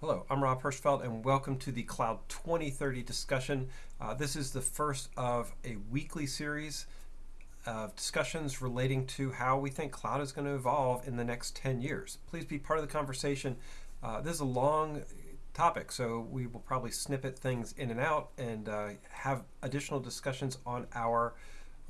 Hello, I'm Rob Hirschfeld, and welcome to the Cloud 2030 discussion. Uh, this is the first of a weekly series of discussions relating to how we think cloud is going to evolve in the next 10 years. Please be part of the conversation. Uh, this is a long topic, so we will probably snippet things in and out and uh, have additional discussions on our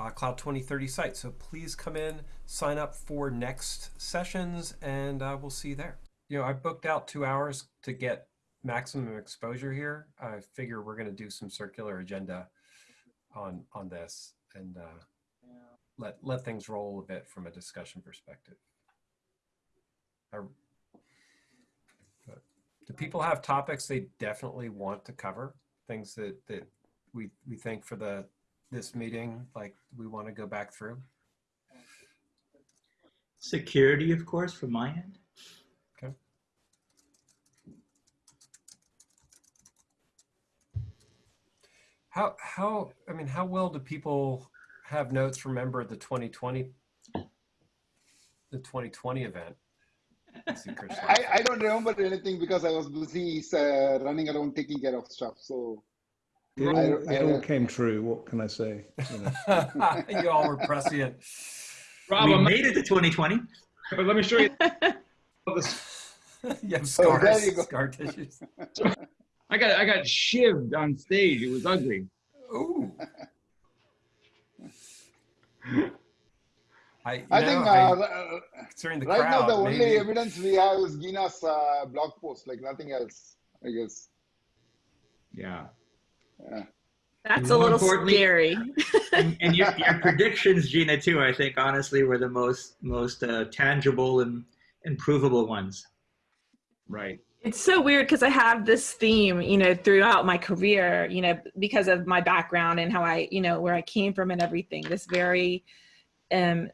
uh, Cloud 2030 site. So please come in, sign up for next sessions, and uh, we'll see you there you know, I booked out two hours to get maximum exposure here. I figure we're going to do some circular agenda on on this and uh, let let things roll a bit from a discussion perspective. I, do people have topics they definitely want to cover? Things that that we we think for the this meeting, like we want to go back through. Security, of course, from my end. How how I mean, how well do people have notes remember the 2020 the 2020 event? I, I don't remember anything because I was busy uh, running around taking care of stuff. So it all, I, it I, all came true. What can I say? You, know. you all were prescient. Rob, we made it to 2020. But let me show you. you have scars, oh, you scar tissues. I got I got shivved on stage. It was ugly. Ooh. I, I know, think uh, I, concerning the right crowd, now the only evidence we have is Gina's uh, blog post, like nothing else, I guess. Yeah. Yeah. That's a little scary. and, and your, your, predictions, Gina, too, I think honestly were the most most uh, tangible and, and provable ones. Right. It's so weird because I have this theme, you know, throughout my career, you know, because of my background and how I, you know, where I came from and everything. This very um,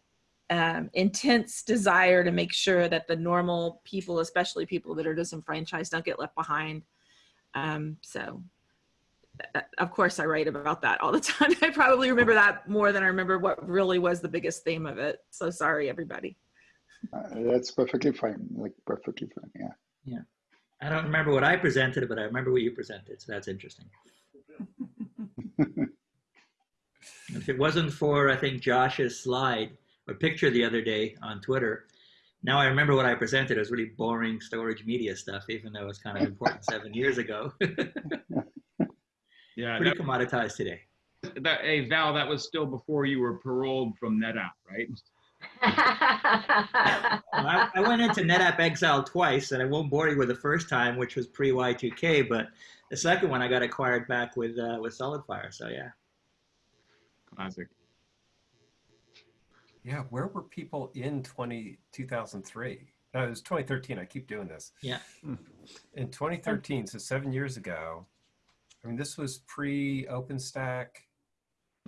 um, intense desire to make sure that the normal people, especially people that are disenfranchised, don't get left behind. Um, so, uh, of course, I write about that all the time. I probably remember that more than I remember what really was the biggest theme of it. So sorry, everybody. Uh, that's perfectly fine. Like perfectly fine. Yeah. Yeah. I don't remember what I presented, but I remember what you presented. So that's interesting. if it wasn't for, I think, Josh's slide or picture the other day on Twitter, now I remember what I presented. It was really boring storage media stuff, even though it was kind of important seven years ago. yeah, pretty that, commoditized today. That, hey, Val, that was still before you were paroled from NetApp, right? I, I, went into NetApp Exile twice, and I won't bore you with the first time, which was pre Y2K, but the second one I got acquired back with uh, with SolidFire. So yeah, classic. Yeah, where were people in 20, 2003? No, it was 2013. I keep doing this. Yeah. In 2013, so seven years ago, I mean, this was pre OpenStack.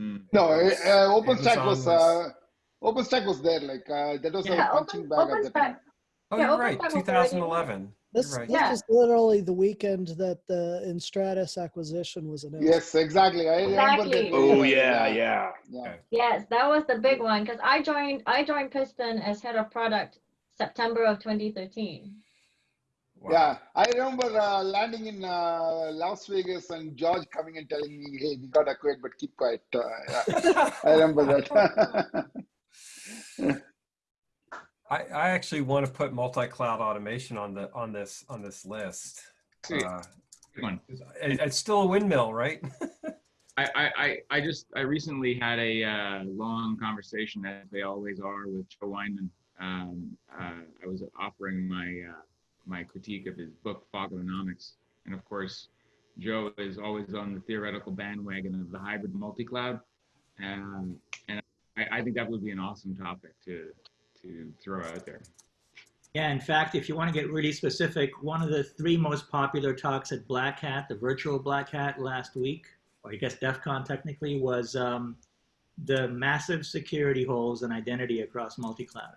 Mm. No, uh, OpenStack was, was uh, OpenStack was there, like uh, that was yeah, a punching open, bag at the time. Oh, yeah, you're right, 2011. This, right. this yeah. was literally the weekend that the Enstratus acquisition was announced. Yes, exactly. I exactly. Oh yeah, yeah. yeah. Yes, that was the big one because I joined I joined Piston as head of product September of 2013. Wow. Yeah, I remember uh, landing in uh, Las Vegas and George coming and telling me, "Hey, we got acquired, but keep quiet." Uh, yeah. I remember that. I, I actually want to put multi-cloud automation on the on this on this list. Uh, it, it's still a windmill, right? I, I, I just I recently had a uh, long conversation, as they always are, with Joe Weinman. Um, uh, I was offering my uh, my critique of his book Fogonomics, and of course, Joe is always on the theoretical bandwagon of the hybrid multi-cloud, um, and I, I think that would be an awesome topic to to throw out there. Yeah, in fact, if you want to get really specific, one of the three most popular talks at Black Hat, the virtual Black Hat last week, or I guess DEF CON technically, was um, the massive security holes and identity across multi-cloud.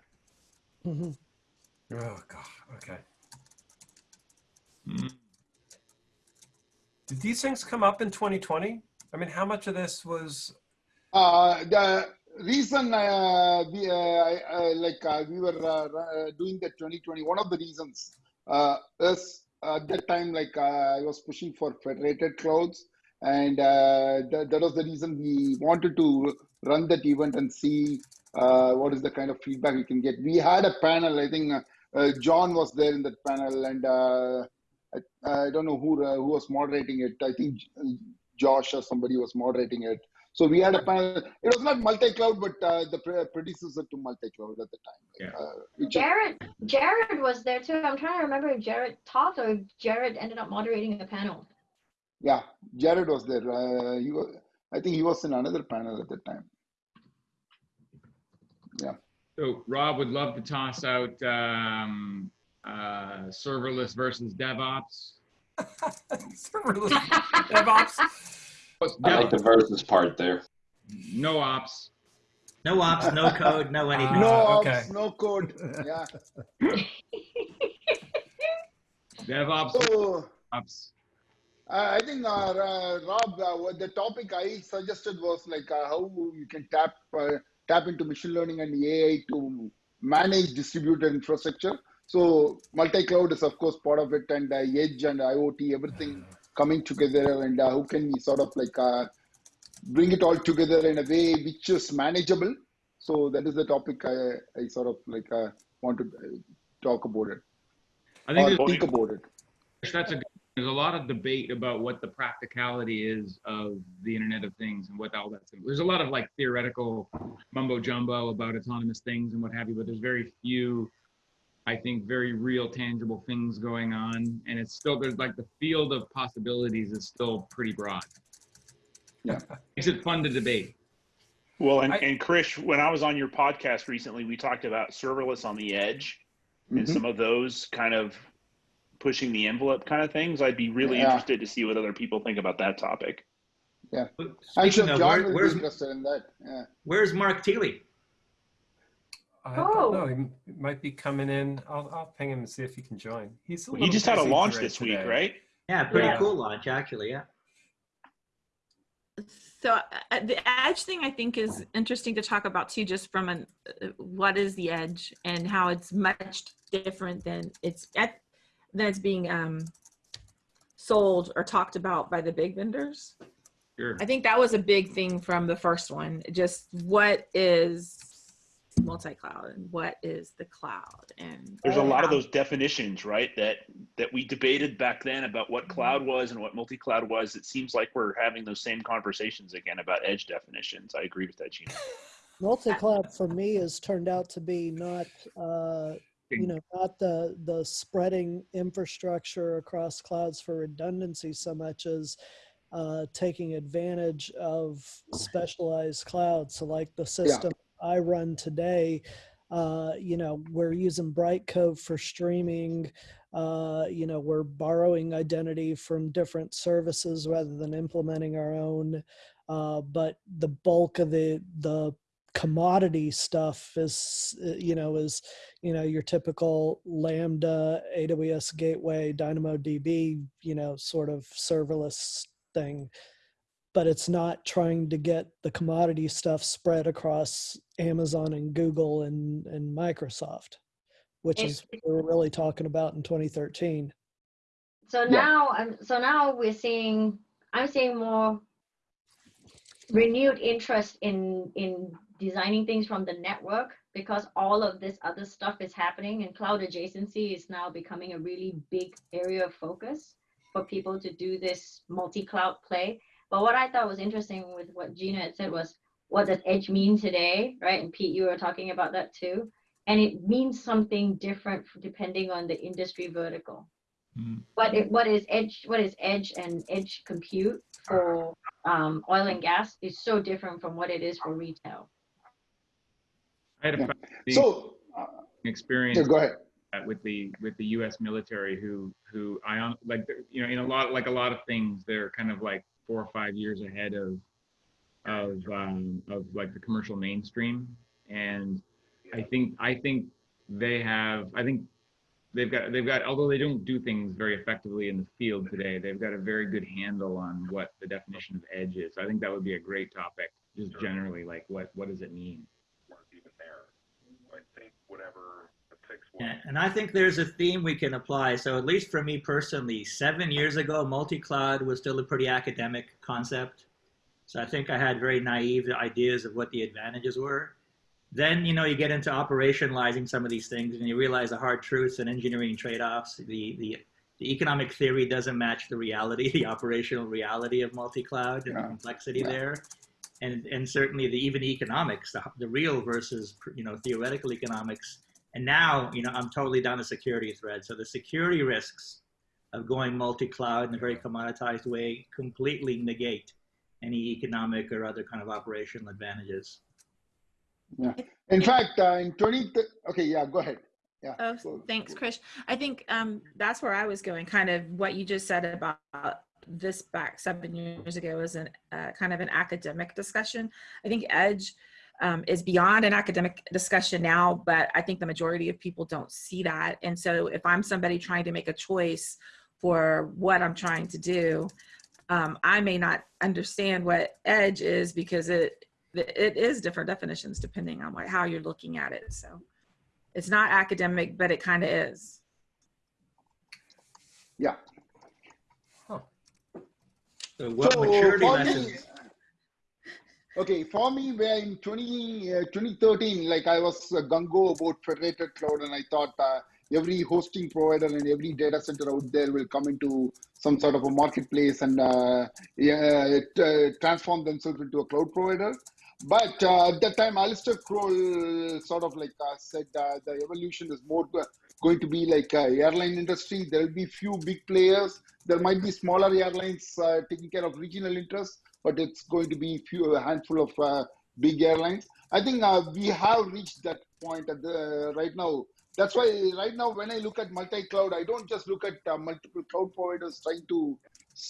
Mm -hmm. Oh, God, okay. Mm. Did these things come up in 2020? I mean, how much of this was? Uh, the reason uh, we, uh, like uh, we were uh, uh, doing the 2020, one of the reasons uh, is at that time, like I was pushing for federated clouds, and that, was the reason we wanted to run that event and see what is the kind of feedback we can get. We had a panel. I think John was there in that panel, and I, I, don't know who who was moderating it. I think Josh or somebody was moderating it. So we had a panel. It was not multi-cloud, but uh, the pre predecessor to multi-cloud at the time. Yeah. Uh, Jared, Jared was there too. I'm trying to remember if Jared talked or if Jared ended up moderating the panel. Yeah, Jared was there. Uh, he was. I think he was in another panel at the time. Yeah. So Rob would love to toss out um, uh, serverless versus DevOps. serverless DevOps. I like the versus part there. No ops. No ops, no code, no anything. no ops, okay. no code. Yeah. DevOps. So ops. uh, I think, uh, uh, Rob, uh, what the topic I suggested was like uh, how you can tap uh, tap into machine learning and AI to manage distributed infrastructure. So multi-cloud is of course part of it, and uh, edge and IoT, everything coming together, and uh, how can we sort of like uh, bring it all together in a way which is manageable. So that is the topic I, I sort of like uh, want to talk about it I think or think about it. that's a good, there's a lot of debate about what the practicality is of the Internet of Things and what all that's. There's a lot of like theoretical mumbo jumbo about autonomous things and what have you, but there's very few, I think, very real tangible things going on, and it's still there's like the field of possibilities is still pretty broad. Yeah. Makes it fun to debate. Well, and, I- and Krish, when I was on your podcast recently, we talked about serverless on the edge and Mhm. some of those kind of pushing the envelope kind of things. I'd be really Yeah. interested to see what other people think about that topic. I'm Speaking of, where, where's, interested in that. Yeah. where's Mark Thiele? I Oh. don't know. He might be coming in. I'll, I'll ping him and see if he can join. He's a He just had a busy launch today- this week, right? Yeah, pretty Yeah. cool launch actually. Yeah. So uh, the edge thing I think is interesting to talk about too, just from an uh, what is the edge and how it's much different than it's at than it's being um, sold or talked about by the big vendors. Sure. I think that was a big thing from the first one. Just what is multi-cloud and what is the cloud and There's a lot of those definitions, right? That that we debated back then about what cloud was and what multi-cloud was. It seems like we're having those same conversations again about edge definitions. I agree with that, Gina. Multi-cloud for me has turned out to be not, uh, you know, not the the spreading infrastructure across clouds for redundancy so much as uh, taking advantage of specialized clouds. So, like the system I run today, uh, you know, we're using Brightcove for streaming. Uh, you know, we're borrowing identity from different services rather than implementing our own. Uh, but the bulk of the the commodity stuff is uh, you know is you know your typical lambda aws gateway dynamodb you know sort of serverless thing but it's not trying to get the commodity stuff spread across amazon and google and and microsoft which is what we're really talking about in 2013 So now, I'm so now we're seeing, I'm seeing more renewed interest in in designing things from the network because all of this other stuff is happening and cloud adjacency is now becoming a really big area of focus for people to do this multi-cloud play. But what I thought was interesting with what Gina had said was, what does edge mean today, right? And Pete, you were talking about that too. And it means something different depending on the industry vertical what it, what is edge what is edge and edge compute for um, oil and gas is so different from what it is for retail. I had a Yeah. So, uh, experience yeah, go ahead. with the with the U.S. military, who who I on like you know in a lot like a lot of things, they're kind of like four or five years ahead of of um, of like the commercial mainstream, and I think I think they have I think they've got they've got although they don't do things very effectively in the field today, they've got a very good handle on what the definition of edge is. I think that would be a great topic, just generally like what what does it mean? Weren't even there. I think whatever the Yeah, and I think there's a theme we can apply. So at least for me personally, seven years ago, multi-cloud was still a pretty academic concept. So I think I had very naive ideas of what the advantages were. Then, you know, you get into operationalizing some of these things and you realize the hard truths and engineering trade-offs. The, the, the economic theory doesn't match the reality, the operational reality of multi-cloud and Yeah. the complexity Yeah. there. And, and certainly the even economics, the, the real versus, you know, theoretical economics. And now, you know, I'm totally down the security thread. So the security risks of going multi-cloud in a very commoditized way completely negate any economic or other kind of operational advantages. Yeah. In fact, uh, in 20, th- okay, yeah, go ahead. Yeah. Oh, thanks, go. Krish. I think um, that's where I was going. Kind of what you just said about this back seven years ago is an uh, kind of an academic discussion. I think Edge um, is beyond an academic discussion now, but I think the majority of people don't see that. And so, if I'm somebody trying to make a choice for what I'm trying to do, um, I may not understand what Edge is because it it is different definitions depending on what, how you're looking at it. So it's not academic, but it kind of is. Yeah. So what So maturity for me, lessons? Okay, for me, where in 20, uh, 2013, like I was uh, about federated cloud, and I thought uh, every hosting provider and every data center out there will come into some sort of a marketplace and uh, yeah, it, uh, transform themselves into a cloud provider. But uh, at that time, Alistair Croll sort of like uh, said uh, the evolution is more going to be like uh, airline industry. There will be few big players. There might be smaller airlines uh, taking care of regional interests, but it's going to be few a handful of uh, big airlines. I think uh, we have reached that point at the right now. That's why right now when I look at multi-cloud, I don't just look at uh, multiple cloud providers trying to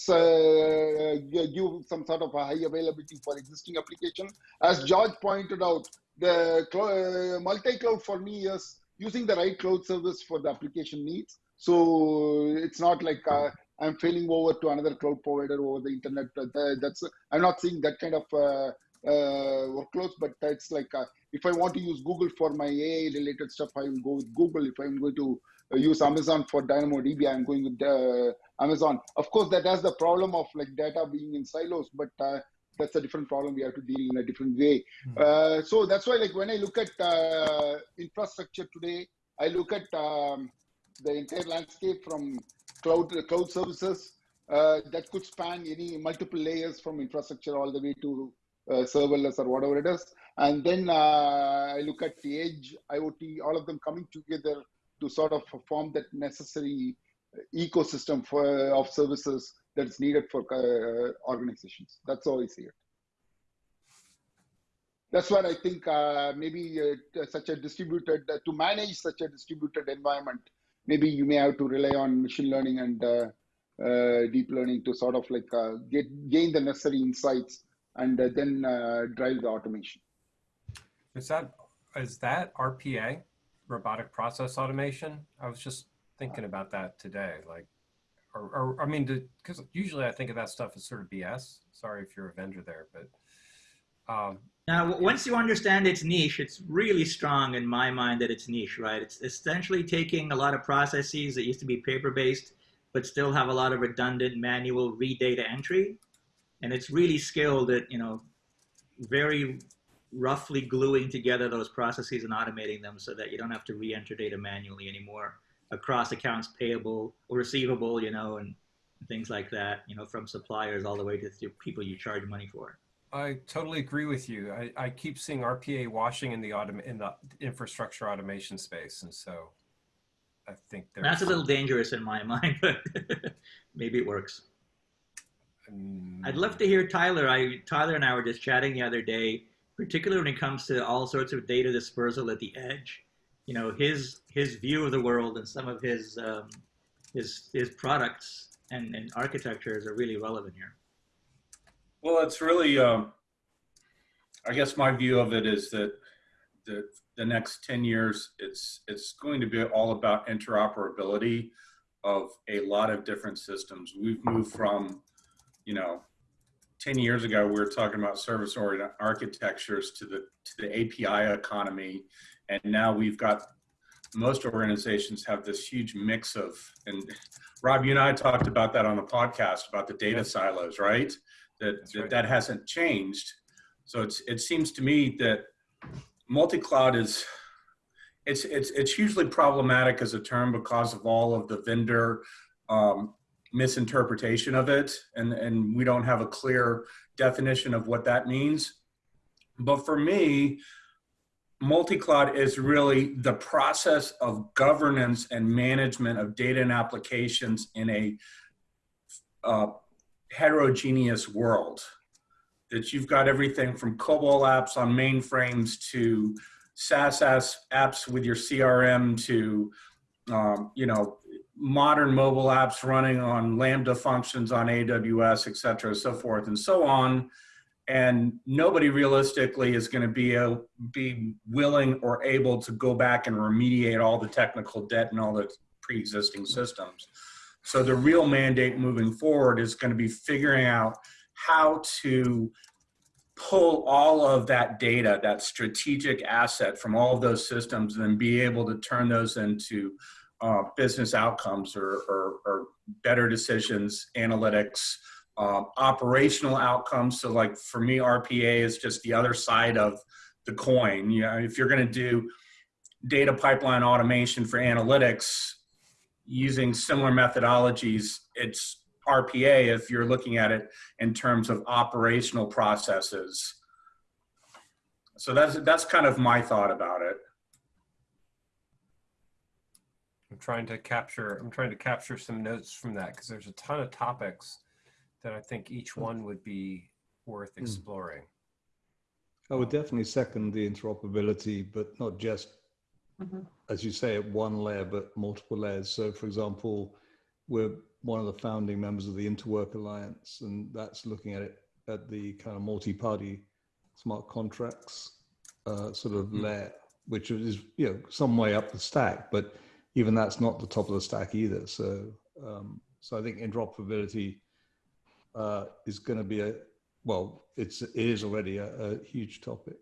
uh, give some sort of a high availability for existing application. As George pointed out, the cl- multi-cloud for me is using the right cloud service for the application needs. So it's not like uh, I'm failing over to another cloud provider over the internet. Uh, That's I'm not seeing that kind of uh, uh, workloads, but that's like uh, if I want to use Google for my AI related stuff, I will go with Google. If I'm going to uh, use Amazon for DynamoDB, I'm going with uh, Amazon. Of course, that has the problem of like data being in silos, but uh, that's a different problem. We have to deal in a different way. Uh, so that's why, like when I look at uh, infrastructure today, I look at um, the entire landscape from cloud cloud services uh, that could span any multiple layers from infrastructure all the way to uh, serverless or whatever it is. And then uh, I look at the edge, IoT, all of them coming together to sort of form that necessary ecosystem for of services that's needed for uh, organizations. That's how I see it. That's what I think. Uh, maybe uh, such a distributed uh, to manage such a distributed environment. Maybe you may have to rely on machine learning and uh, uh, deep learning to sort of like uh, get gain the necessary insights and uh, then uh, drive the automation. Is that is that RPA, robotic process automation? I was just thinking about that today. Like, or, or I mean, because usually I think of that stuff as sort of BS. Sorry if you're a vendor there, but um, Now, once you understand its niche, it's really strong in my mind that it's niche, right? It's essentially taking a lot of processes that used to be paper-based, but still have a lot of redundant manual re-data entry, and it's really skilled at you know very roughly gluing together those processes and automating them so that you don't have to re-enter data manually anymore across accounts payable or receivable, you know, and things like that, you know, from suppliers all the way to people you charge money for. I totally agree with you. I, I keep seeing RPA washing in the autom- in the infrastructure automation space, and so I think there's That's a little dangerous in my mind, but maybe it works. Mm, I'd love to hear Tyler. I Tyler and I were just chatting the other day, particularly when it comes to all sorts of data dispersal at the edge. You know, his his view of the world and some of his um, his his products and, and architectures are really relevant here. Well, it's really, um, I guess my view of it is that the, the next 10 years, it's, it's going to be all about interoperability of a lot of different systems. We've moved from, you know, 10 years ago, we were talking about service oriented architectures to the, to the API economy. And now we've got most organizations have this huge mix of, and Rob, you and I talked about that on the podcast about the data silos, right? That, that right. that hasn't changed. So it's, it seems to me that multi-cloud is, it's, it's, it's hugely problematic as a term because of all of the vendor um, misinterpretation of it. And, and we don't have a clear definition of what that means. But for me, multi-cloud is really the process of governance and management of data and applications in a uh, heterogeneous world. That you've got everything from COBOL apps on mainframes to SaaS apps- with your CRM to, um, you know, modern mobile apps running on Lambda functions on AWS, et cetera, so forth and so on and nobody realistically is going to be a, be willing or able to go back and remediate all the technical debt and all the pre-existing systems. So the real mandate moving forward is going to be figuring out how to pull all of that data, that strategic asset from all of those systems, and then be able to turn those into uh, business outcomes or, or, or better decisions, analytics, um, operational outcomes. So like for me, RPA is just the other side of the coin. You know, if you're going to do data pipeline automation for analytics using similar methodologies, it's RPA if you're looking at it in terms of operational processes. So that's that's kind of my thought about it. I'm trying to capture. I'm trying to capture some notes from that because there's a ton of topics that I think each one would be worth hmm. exploring. I would definitely second the interoperability, but not just, Mhm. as you say, at one layer, but multiple layers. So, for example, we're one of the founding members of the Interwork Alliance, and that's looking at it at the kind of multi-party smart contracts uh, sort of layer, which is you know some way up the stack, but even that's not the top of the stack either. So, um, so I think interoperability uh, is going to be a well, it's it is already a, a huge topic,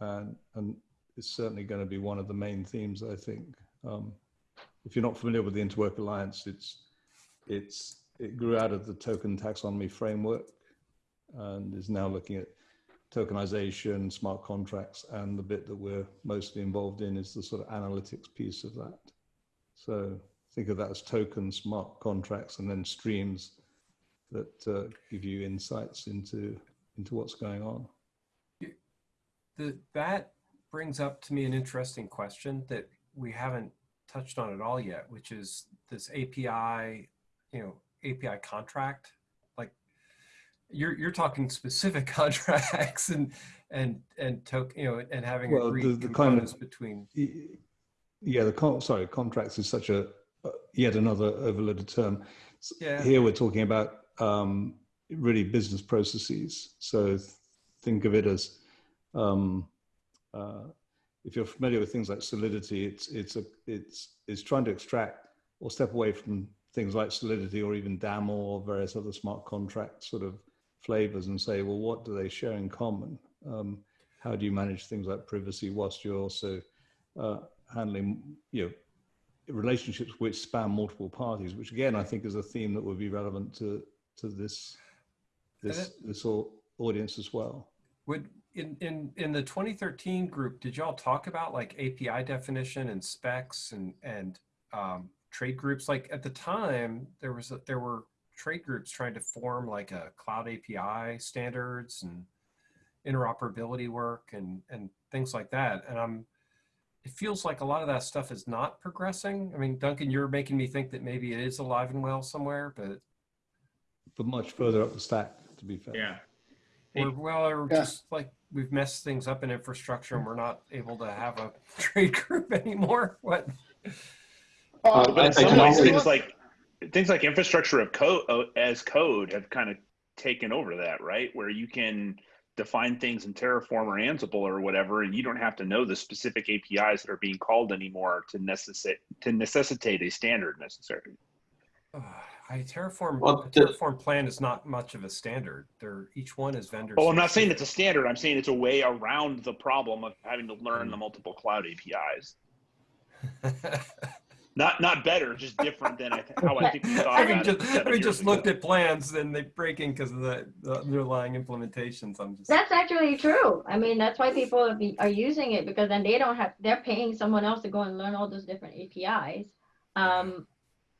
and and it's certainly going to be one of the main themes. I think. Um, if you're not familiar with the Interwork Alliance, it's it's it grew out of the token taxonomy framework, and is now looking at tokenization, smart contracts, and the bit that we're mostly involved in is the sort of analytics piece of that. So think of that as tokens, smart contracts, and then streams that uh, give you insights into into what's going on. The, that brings up to me an interesting question that we haven't touched on at all yet, which is this API, you know, API contract. Like you're you're talking specific contracts and and and token, you know, and having Well, agreed the- the kind of- between. Yeah, the con- sorry, contracts is such a uh, yet another overloaded term. Yeah. Here we're talking about um, really business processes. So think of it as um, uh, if you're familiar with things like Solidity, it's it's a it's it's trying to extract or step away from things like Solidity or even DAML or various other smart contract sort of flavors and say, well, what do they share in common? Um, how do you manage things like privacy whilst you're also uh, handling you know relationships which span multiple parties which again i think is a theme that would be relevant to to this this this au- audience as well Would in in in the 2013 group, did y'all talk about like API definition and specs and and um, trade groups? Like at the time, there was a, there were trade groups trying to form like a cloud API standards and interoperability work and and things like that. And I'm it feels like a lot of that stuff is not progressing. I mean, Duncan, you're making me think that maybe it is alive and well somewhere, but but much further up the stack to be fair Yeah. Or, well, or Yeah. just like we've messed things up in infrastructure and we're not able to have a trade group anymore. What? Uh, But in I- I some can ways, only- things like things like infrastructure of code uh, as code have kind of taken over that, right? Where you can define things in Terraform or Ansible or whatever, and you don't have to know the specific APIs that are being called anymore to necessitate to necessitate a standard necessarily. I Terraform. Well, a the- Terraform plan is not much of a standard. They're each one is vendor. Oh, I'm not saying it's a standard. I'm saying it's a way around the problem of having to learn the multiple cloud APIs. Not not better, just different than I th- how I think we thought Having about it. just, seven having years just ago. looked at plans and they breaking because of the, the underlying implementations. I'm just. That's actually true. I mean, that's why people are, be, are using it because then they don't have, they're paying someone else to go and learn all those different APIs. Um,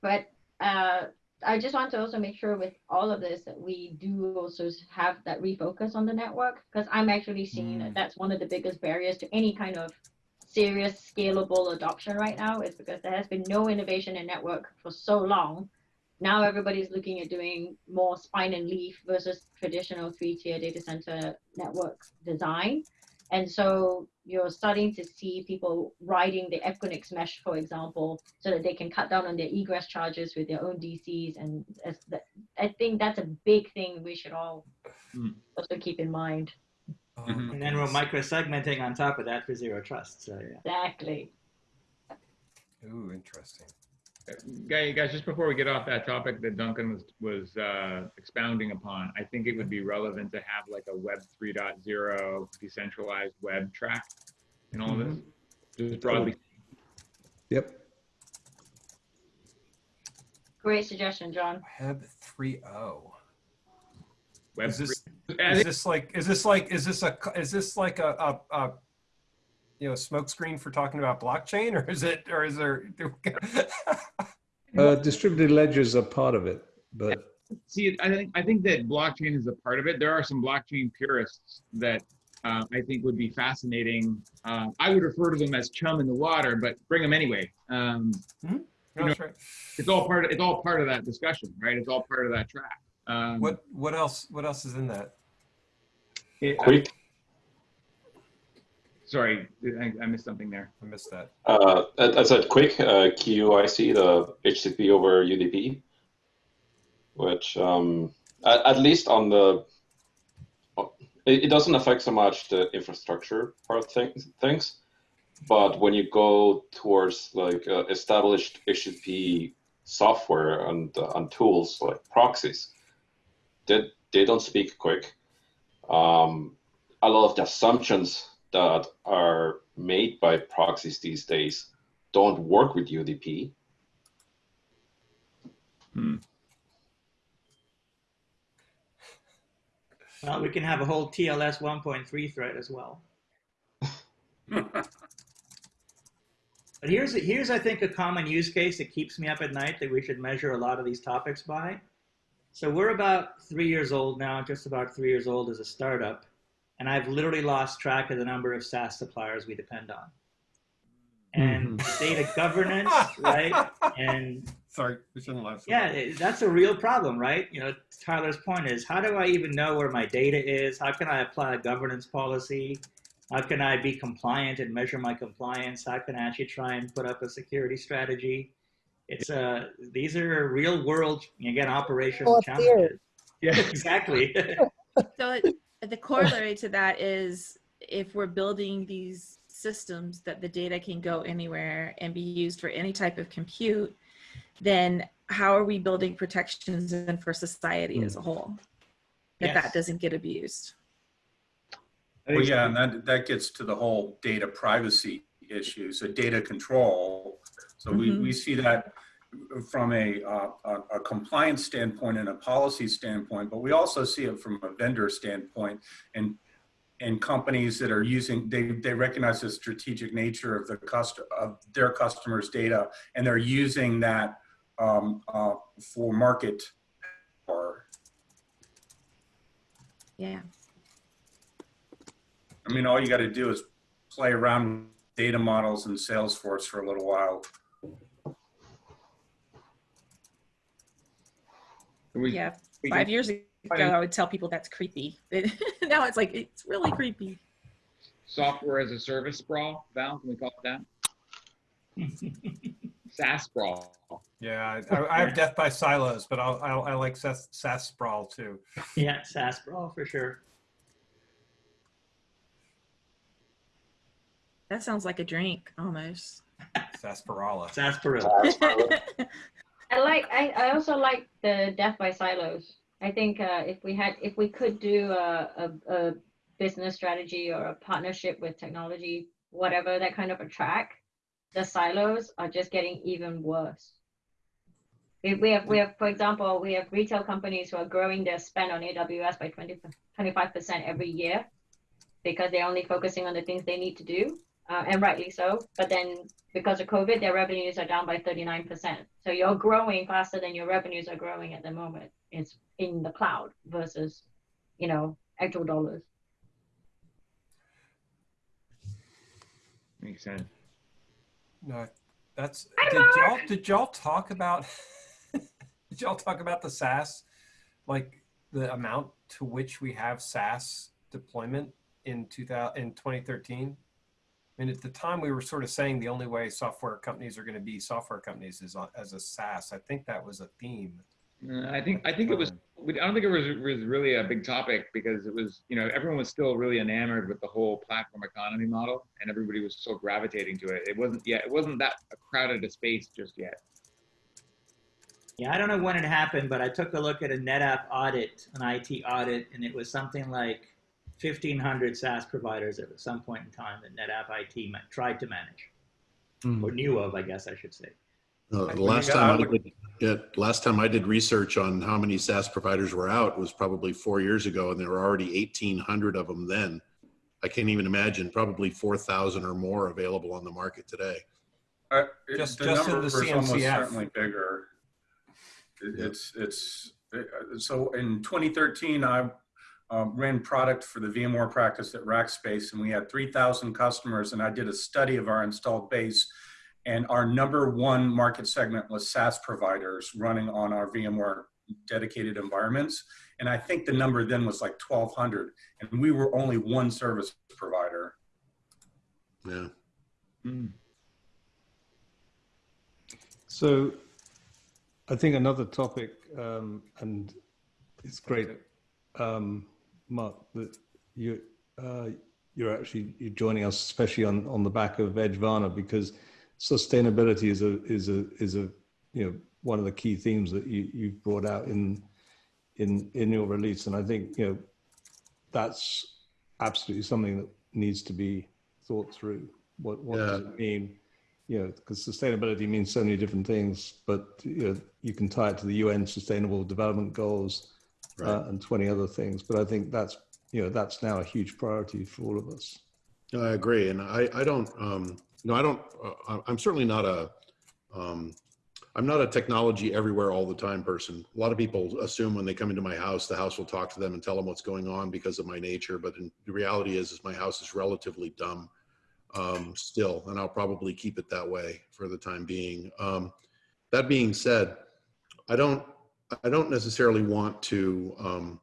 but uh, I just want to also make sure with all of this that we do also have that refocus on the network because I'm actually seeing that Mm. that's one of the biggest barriers to any kind of serious scalable adoption right now is because there has been no innovation in network for so long. Now everybody's looking at doing more spine and leaf versus traditional three-tier data center network design. And so you're starting to see people riding the Equinix mesh, for example, so that they can cut down on their egress charges with their own DCs. And as the, I think that's a big thing we should all Hmm. also keep in mind. Oh, Mhm. And then we're goodness. micro segmenting on top of that for zero trust. So yeah. Exactly. Ooh, interesting. Guy- Guys, just before we get off that topic that Duncan was, was uh, expounding upon, I think it would be relevant to have like a Web 3.0 decentralized web track in all of this. Just broadly, Yep. Great suggestion, John. Web 3.0. Web Is this, 3. Is this like, is this like, is this a, is this like a, a, a you know, smokescreen for talking about blockchain or is it, or is there? Uh, distributed ledgers are part of it, but See, I think I think that blockchain is a part of it. There are some blockchain purists that uh, I think would be fascinating. Uh, I would refer to them as chum in the water, but bring them anyway. Um, No, that's right. it's all part. Of, it's all part of that discussion, right? It's all part of that track. Um, What, what else, what else is in that? it- Quick, sorry, I, I missed something there. I missed that. uh, I I said quick, uh, QUIC, the HTTP over UDP, which um, at, at least on the, it, it doesn't affect so much the infrastructure part of things, things, but when you go towards like uh, established HTTP software and, uh, and tools like proxies, they, they don't speak quick. Um, a lot of the assumptions that are made by proxies these days don't work with UDP. Hmm. Well, we can have a whole TLS 1.3 thread as well. But here's here's I think a common use case that keeps me up at night that we should measure a lot of these topics by. So we're about three years old now, just about three years old as a startup, and I've literally lost track of the number of SaaS suppliers we depend on. And data governance, right? And Sorry, we shouldn't laugh. so yeah, much. it- that's a real problem, right? You know, Tyler's point is how do I even know where my data is? How can I apply a governance policy? How can I be compliant and measure my compliance? How can I actually try and put up a security strategy? It's uh, these are real world, again, operational Well, it's here. challenges. Yeah, exactly. So it, the corollary to that is if we're building these systems that the data can go anywhere and be used for any type of compute, then how are we building protections and for society as a whole? That Yes. that doesn't get abused. Well, yeah, and that, that gets to the whole data privacy issue, so data control. So we, Mhm. we see that from a, uh, a, compliance standpoint and a policy standpoint, but we also see it from a vendor standpoint and and companies that are using, they, they recognize the strategic nature of the cust of their customers' data, and they're using that um, uh, for market power. Yeah. I mean, all you got to do is play around with data models in Salesforce for a little while. We, Yeah. we Five years ago, I would tell people that's creepy. now it's like, it's really creepy. software as a service sprawl, Val, can we call it that? SaaS sprawl. Yeah, I, I- I have death by silos, but I'll, I'll, I like SaaS, SaaS sprawl too. yeah, SaaS sprawl for sure. That sounds like a drink almost. Sarsaparilla. Sarsaparilla. I like. I, I also like the death by silos. I think uh, if we had, if we could do a, a, a business strategy or a partnership with technology, whatever that kind of a track, the silos are just getting even worse. We, have, we have, for example, we have retail companies who are growing their spend on AWS by 20, 25% every year because they're only focusing on the things they need to do, uh, and rightly so. But then because of COVID, their revenues are down by 39%. So you're growing faster than your revenues are growing at the moment. It's in the cloud versus, you know, actual dollars. Makes sense. No, that's did y'all did y'all talk about did y'all talk about the SaaS like the amount to which we have SaaS deployment in 2000 in 2013? I mean, at the time we were sort of saying the only way software companies are going to be software companies is on, as a SaaS. I think that was a theme. Uh, I think I think it was. I don't think it was was really a big topic because it was you know everyone was still really enamored with the whole platform economy model and everybody was still gravitating to it. It wasn't yet. It wasn't that crowded a space just yet. Yeah, I don't know when it happened, but I took a look at a NetApp audit, an IT audit, and it was something like 1,500 SaaS providers at some point in time that NetApp IT ma- tried to manage, or knew of, I guess I should say. Uh, the last time I I did, yeah, last time I did research on how many SaaS providers were out was probably four years ago, and there were already 1,800 of them then. I can't even imagine, probably 4,000 or more available on the market today. Uh, it- Just- the just in the is almost certainly bigger. It- Yeah. It's it's uh, so in 2013 I um, ran product for the VMware practice at Rackspace, and we had 3,000 customers. And I did a study of our installed base, and our number one market segment was SaaS providers running on our VMware dedicated environments. And I think the number then was like 1,200, and we were only one service provider. Yeah. So I think another topic, um, and it's great, um, Mark, that you, uh, you're actually you're joining us, especially on, on the back of Edgevana, because sustainability is a is a is a you know one of the key themes that you you've brought out in in in your release, and I think you know that's absolutely something that needs to be thought through. What what does it mean? you know, because sustainability means so many different things, but you know, you can tie it to the UN Sustainable Development Goals uh, and 20 other things. But I think that's you know that's now a huge priority for all of us. I agree, and I, I don't, um, no, I don't. Uh, I'm certainly not a, um, I'm not a technology everywhere all the time person. A lot of people assume when they come into my house, the house will talk to them and tell them what's going on because of my nature. But in, the reality is, is my house is relatively dumb um, still, and I'll probably keep it that way for the time being. Um, that being said, I don't, I don't necessarily want to. Um,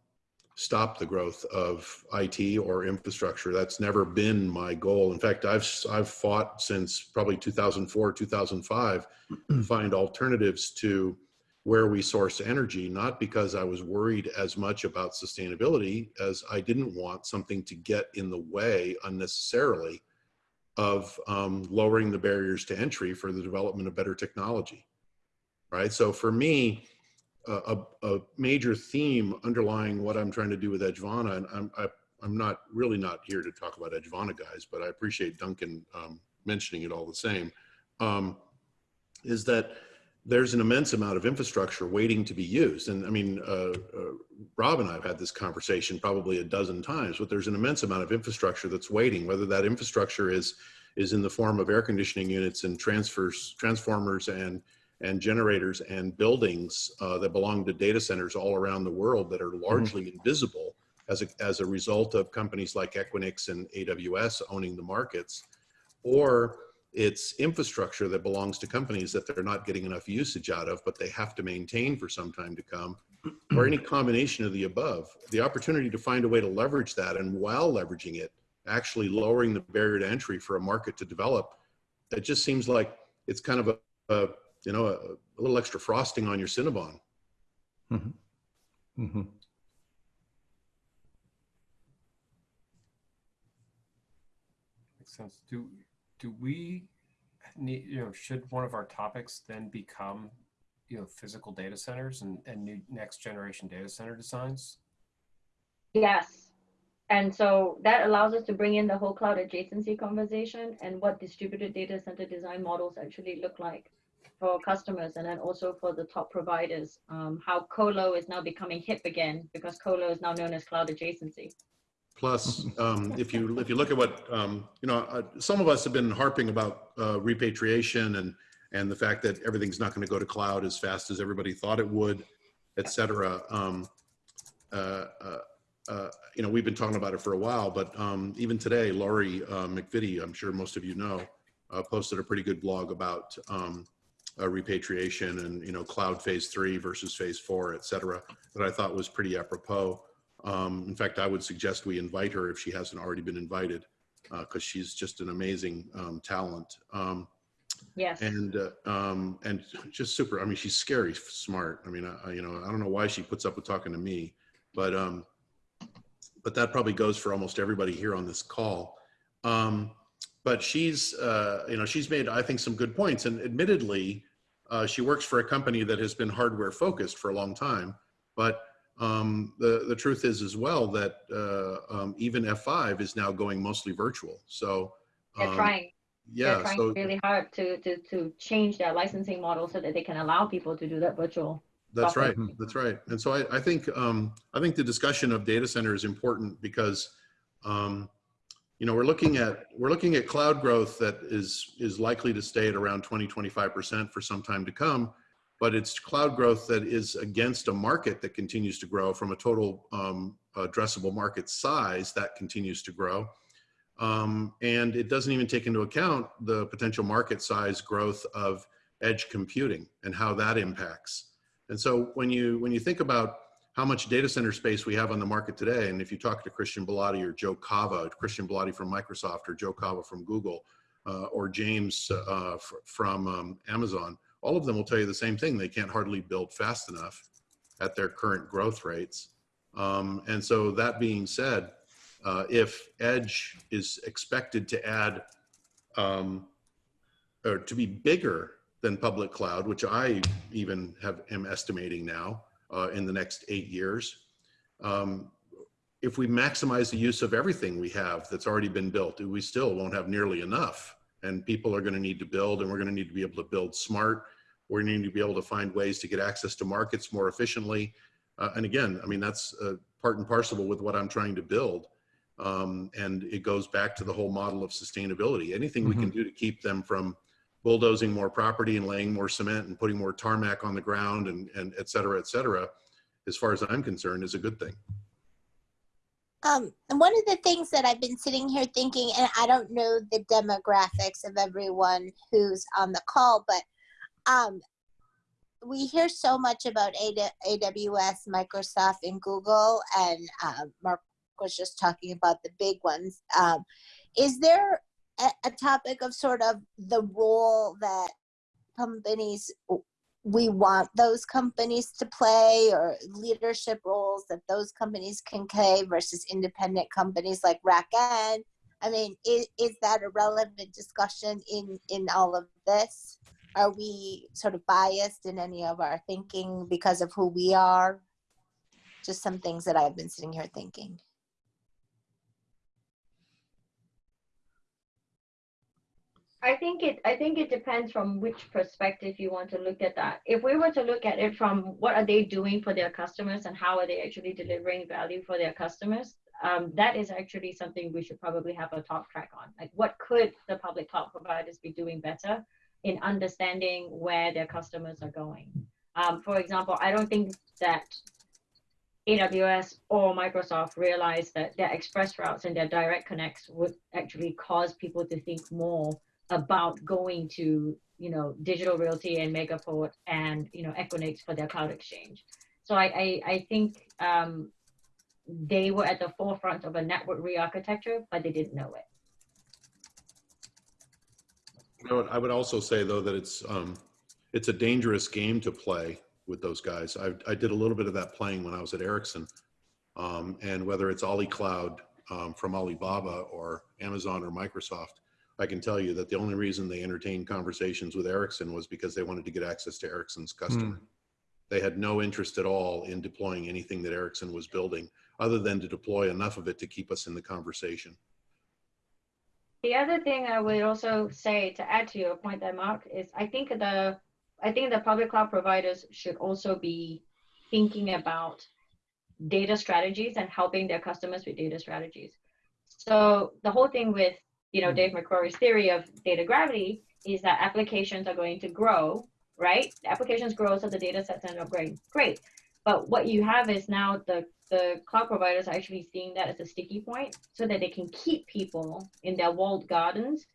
stop the growth of IT or infrastructure. That's never been my goal. In fact, I've I've fought since probably 2004, 2005 find alternatives to where we source energy, not because I was worried as much about sustainability as I didn't want something to get in the way unnecessarily of um, lowering the barriers to entry for the development of better technology. Right. So for me, a, a major theme underlying what I'm trying to do with Edgevana, and I'm, I, I'm not really not here to talk about Edgevana guys, but I appreciate Duncan um, mentioning it all the same, um, is that there's an immense amount of infrastructure waiting to be used. And I mean, uh, uh, Rob and I have had this conversation probably a dozen times, but there's an immense amount of infrastructure that's waiting, whether that infrastructure is, is in the form of air conditioning units and transfers, transformers and and generators and buildings uh, that belong to data centers all around the world that are largely invisible as a, as a result of companies like Equinix and AWS owning the markets, or it's infrastructure that belongs to companies that they're not getting enough usage out of, but they have to maintain for some time to come, or any combination of the above. The opportunity to find a way to leverage that and while leveraging it, actually lowering the barrier to entry for a market to develop, it just seems like it's kind of a, a you know, a, a, little extra frosting on your Cinnabon. Mm-hmm. Mm-hmm. Makes sense. Do do we need you know should one of our topics then become you know physical data centers and and new next generation data center designs? Yes. And so that allows us to bring in the whole cloud adjacency conversation and what distributed data center design models actually look like for customers and then also for the top providers. Um, how colo is now becoming hip again because colo is now known as cloud adjacency. Plus, um, if you if you look at what um, you know, uh, some of us have been harping about uh, repatriation and and the fact that everything's not going to go to cloud as fast as everybody thought it would, et cetera. Um, uh, uh, uh, you know, we've been talking about it for a while, but um, even today, Lori uh, MacVittie, I'm sure most of you know, uh, posted a pretty good blog about um, uh, repatriation and, you know, cloud phase three versus phase four, et cetera, that I thought was pretty apropos. Um, in fact, I would suggest we invite her if she hasn't already been invited, because she's just an amazing um, talent. Um, Yes. and uh, um and just super i mean she's scary smart i mean I, I- you know i don't know why she puts up with talking to me but um but that probably goes for almost everybody here on this call um but she's uh you know she's made i think some good points and admittedly uh, she works for a company that has been hardware focused for a long time but um the the truth is as well that uh um, even f5 is now going mostly virtual so They're um, trying. yeah They're trying so really hard to, to, to change their licensing model so that they can allow people to do that virtual. That's software. right. That's right. And so I, I think um, I think the discussion of data center is important because um, you know we're looking at we're looking at cloud growth that is is likely to stay at around 20 25 percent for some time to come, but it's cloud growth that is against a market that continues to grow from a total um, addressable market size that continues to grow. Um, and it doesn't even take into account the potential market size growth of edge computing and how that impacts. And so when you when you think about how much data center space we have on the market today, and if you talk to Christian Belady or Joe Kava, Christian Belady from Microsoft or Joe Kava from Google, uh, or James uh, fr- from um, Amazon, all of them will tell you the same thing. They can't hardly build fast enough at their current growth rates. Um, and so that being said, uh, if Edge is expected to add um, or to be bigger than public cloud, which I even have am estimating now uh, in the next eight years. Um, if we maximize the use of everything we have that's already been built, we still won't have nearly enough. And people are going to need to build, and we're going to need to be able to build smart. We're going to need to be able to find ways to get access to markets more efficiently. Uh, and again, I mean, that's uh, part and parcel with what I'm trying to build. Um, and it goes back to the whole model of sustainability. Anything we can do to keep them from bulldozing more property and laying more cement and putting more tarmac on the ground and, and et cetera, et cetera, as far as I'm concerned, is a good thing. Um, and one of the things that I've been sitting here thinking, and I don't know the demographics of everyone who's on the call, but um, we hear so much about AWS, Microsoft, and Google, and uh, Mark was just talking about the big ones. Um, is there a, topic of sort of the role that companies we want those companies to play or leadership roles that those companies can play versus independent companies like RackN? I mean, is, is that a relevant discussion in, in all of this? Are we sort of biased in any of our thinking because of who we are? Just some things that I've been sitting here thinking. I think it I think it depends from which perspective you want to look at that. If we were to look at it from what are they doing for their customers and how are they actually delivering value for their customers, um, that is actually something we should probably have a talk track on. Like what could the public cloud providers be doing better in understanding where their customers are going? Um, for example, I don't think that AWS or Microsoft realized that their express routes and their direct connects would actually cause people to think more about going to you know digital realty and megaport and you know equinix for their cloud exchange so i i, I think um, they were at the forefront of a network re-architecture but they didn't know it You know I would also say though that it's, um, it's a dangerous game to play with those guys. I, I did a little bit of that playing when I was at Ericsson. Um, and whether it's Ali Cloud um, from Alibaba or Amazon or Microsoft, I can tell you that the only reason they entertained conversations with Ericsson was because they wanted to get access to Ericsson's hmm. customer. they had no interest at all in deploying anything that Ericsson was building, other than to deploy enough of it to keep us in the conversation. The other thing I would also say to add to your point there, Mark, is I think the I think the public cloud providers should also be thinking about data strategies and helping their customers with data strategies. So the whole thing with you know mm-hmm. Dave McCrory's theory of data gravity is that applications are going to grow, right? Applications grow, so the data sets end up growing. Great. But what you have is now the the cloud providers are actually seeing that as a sticky point so that they can keep people in their walled gardens.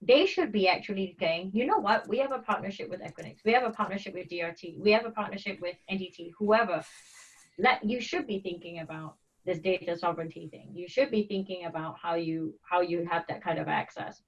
They should be actually saying, you know what, we have a partnership with Equinix, we have a partnership with DRT, we have a partnership with NDT, whoever. Let you should be thinking about this data sovereignty thing. You should be thinking about how you how you have that kind of access.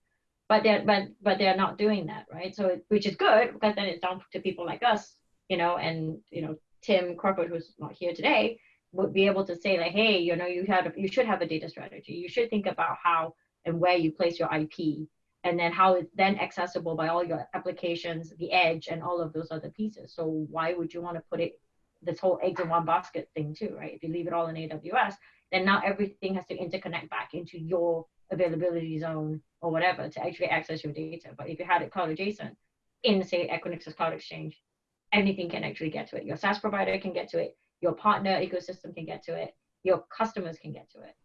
But they're but but they're not doing that, right? So which is good because then it's down to people like us, you know, and you know, Tim Crawford, who's not here today, would be able to say like, hey, you know, you had you should have a data strategy. You should think about how and where you place your IP, and then how it's then accessible by all your applications, the edge, and all of those other pieces. So why would you want to put it this whole eggs in one basket thing too, right? If you leave it all in AWS, then now everything has to interconnect back into your availability zone or whatever to actually access your data. But if you had it cloud adjacent in say Equinix's Cloud Exchange, anything can actually get to it. Your SaaS provider can get to it your partner ecosystem can get to it, your customers can get to it.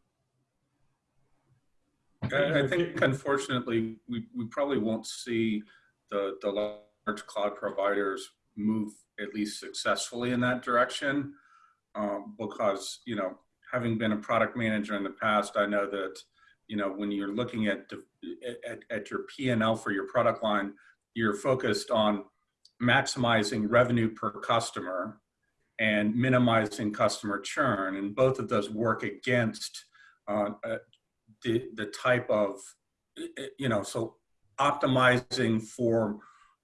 I think unfortunately, we, we probably won't see the, the large cloud providers move at least successfully in that direction um, because, you know, having been a product manager in the past, I know that, you know, when you're looking at, at, at your P&L for your product line, you're focused on maximizing revenue per customer and minimizing customer churn. And both of those work against uh, uh, the, the type of, you know, so optimizing for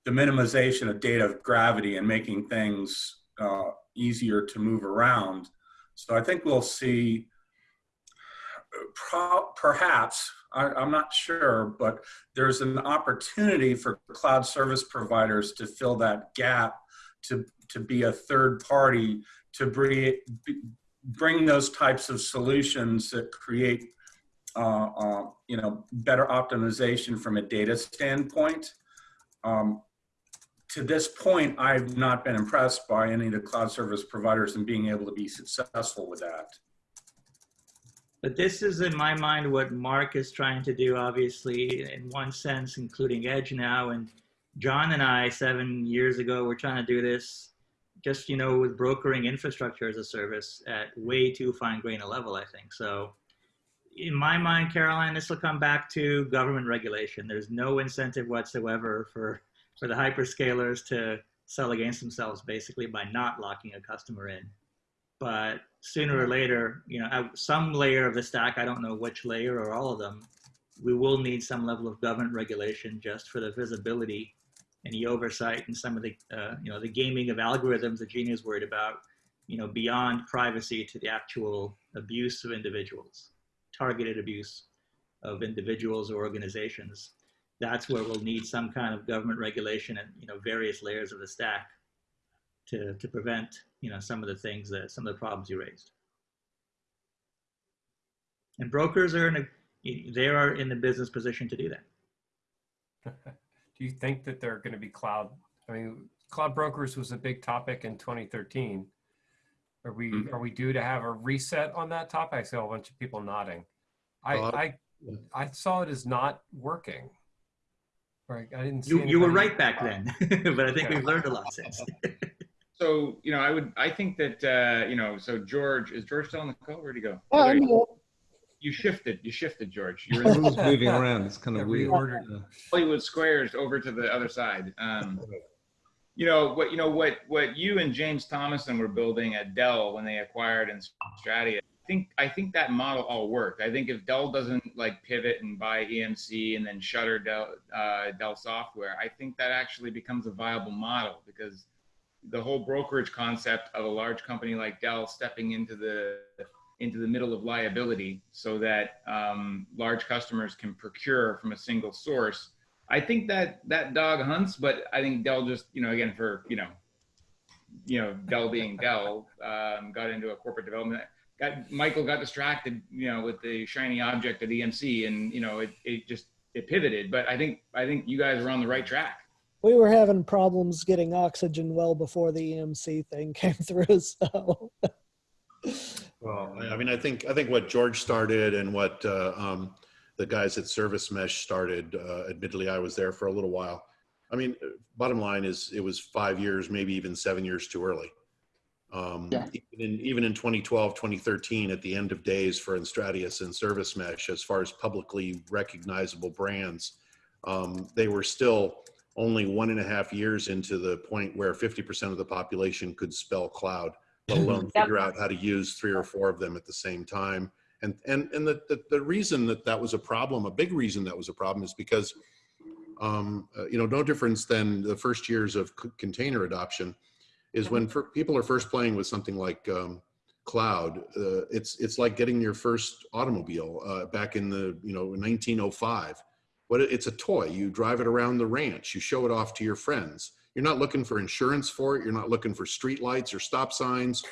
the minimization of data of gravity and making things uh, easier to move around. So I think we'll see perhaps, I, am not sure, but there's an opportunity for cloud service providers to fill that gap to to be a third party to bring, bring those types of solutions that create uh, uh, you know, better optimization from a data standpoint. Um, to this point, I've not been impressed by any of the cloud service providers and being able to be successful with that. But this is, in my mind, what Mark is trying to do, obviously, in one sense, including Edge now. And John and I, seven years ago, were trying to do this just you know with brokering infrastructure as a service at way too fine grain a level i think so in my mind caroline this will come back to government regulation there's no incentive whatsoever for for the hyperscalers to sell against themselves basically by not locking a customer in but sooner or later you know at some layer of the stack i don't know which layer or all of them we will need some level of government regulation just for the visibility and the oversight and some of the, uh, you know, the gaming of algorithms that is worried about, you know, beyond privacy to the actual abuse of individuals, targeted abuse of individuals or organizations. That's where we'll need some kind of government regulation and, you know, various layers of the stack to, to prevent, you know, some of the things that, some of the problems you raised. And brokers are in a, they are in the business position to do that. do you think that they're going to be cloud? I mean, cloud brokers was a big topic in 2013. Are we mm -hmm. are we due to have a reset on that topic? I saw a bunch of people nodding. I uh, I I saw it as not working. Right, I didn't. you you were right back then, but I think yeah. we've learned a lot since. so you know, I would I think that uh, you know, so George is George still on the call? Where'd he go? Oh, I'm here you shifted. You shifted, George. You're in the moving around. It's kind of weird. Hollywood Squares over to the other side. Um, you know what? You know what? What you and James Thomason were building at Dell when they acquired Enstratius. I think I think that model all worked. I think if Dell doesn't like pivot and buy EMC and then shutter Dell uh, Dell software, I think that actually becomes a viable model because the whole brokerage concept of a large company like Dell stepping into the into the middle of liability so that um, large customers can procure from a single source. I think that that dog hunts, but I think Dell just, you know, again, for, you know, you know, Dell being Dell, um, got into a corporate development. Got Michael got distracted, you know, with the shiny object of EMC, and you know, it it just it pivoted. But I think I think you guys were on the right track. We were having problems getting oxygen well before the EMC thing came through. So Well, I I mean, I think, I think what George started and what uh, um, the guys at Service Mesh started, uh, admittedly, I was there for a little while. I mean, uh, bottom line is it was five years, maybe even seven years too early. Um, Yeah. even, in, even in 2012, 2013, at the end of days for Enstratius and Service Mesh, as far as publicly recognizable brands, um, they were still only one and a half years into the point where 50% of the population could spell cloud, let alone Yep. figure out how to use three or four of them at the same time. And, and, and the, the, the reason that that was a problem, a big reason that was a problem is because, um, uh, you know, no difference than the first years of c- container adoption is when people are first playing with something like um, cloud, uh, it's, it's like getting your first automobile uh, back in the, you know, 1905. What it- it's a toy. You drive it around the ranch. You show it off to your friends. You're not looking for insurance for it. You're not looking for street lights or stop signs.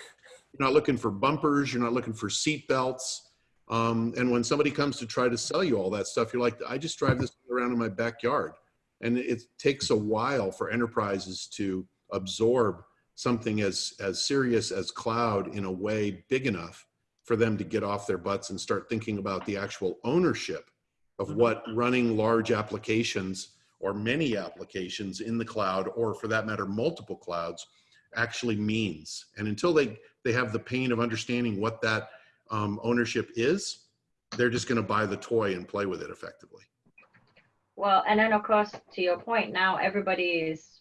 You're not looking for bumpers. You're not looking for seat belts. Um, and when somebody comes to try to sell you all that stuff, you're like, I just drive this around in my backyard. And it takes a while for enterprises to absorb something as, as serious as cloud in a way big enough for them to get off their butts and start thinking about the actual ownership of what running large applications or many applications in the cloud, or for that matter, multiple clouds, actually means. And until they, they have the pain of understanding what that um, ownership is, they're just going to buy the toy and play with it effectively. Well, and then of course, to your point, now everybody is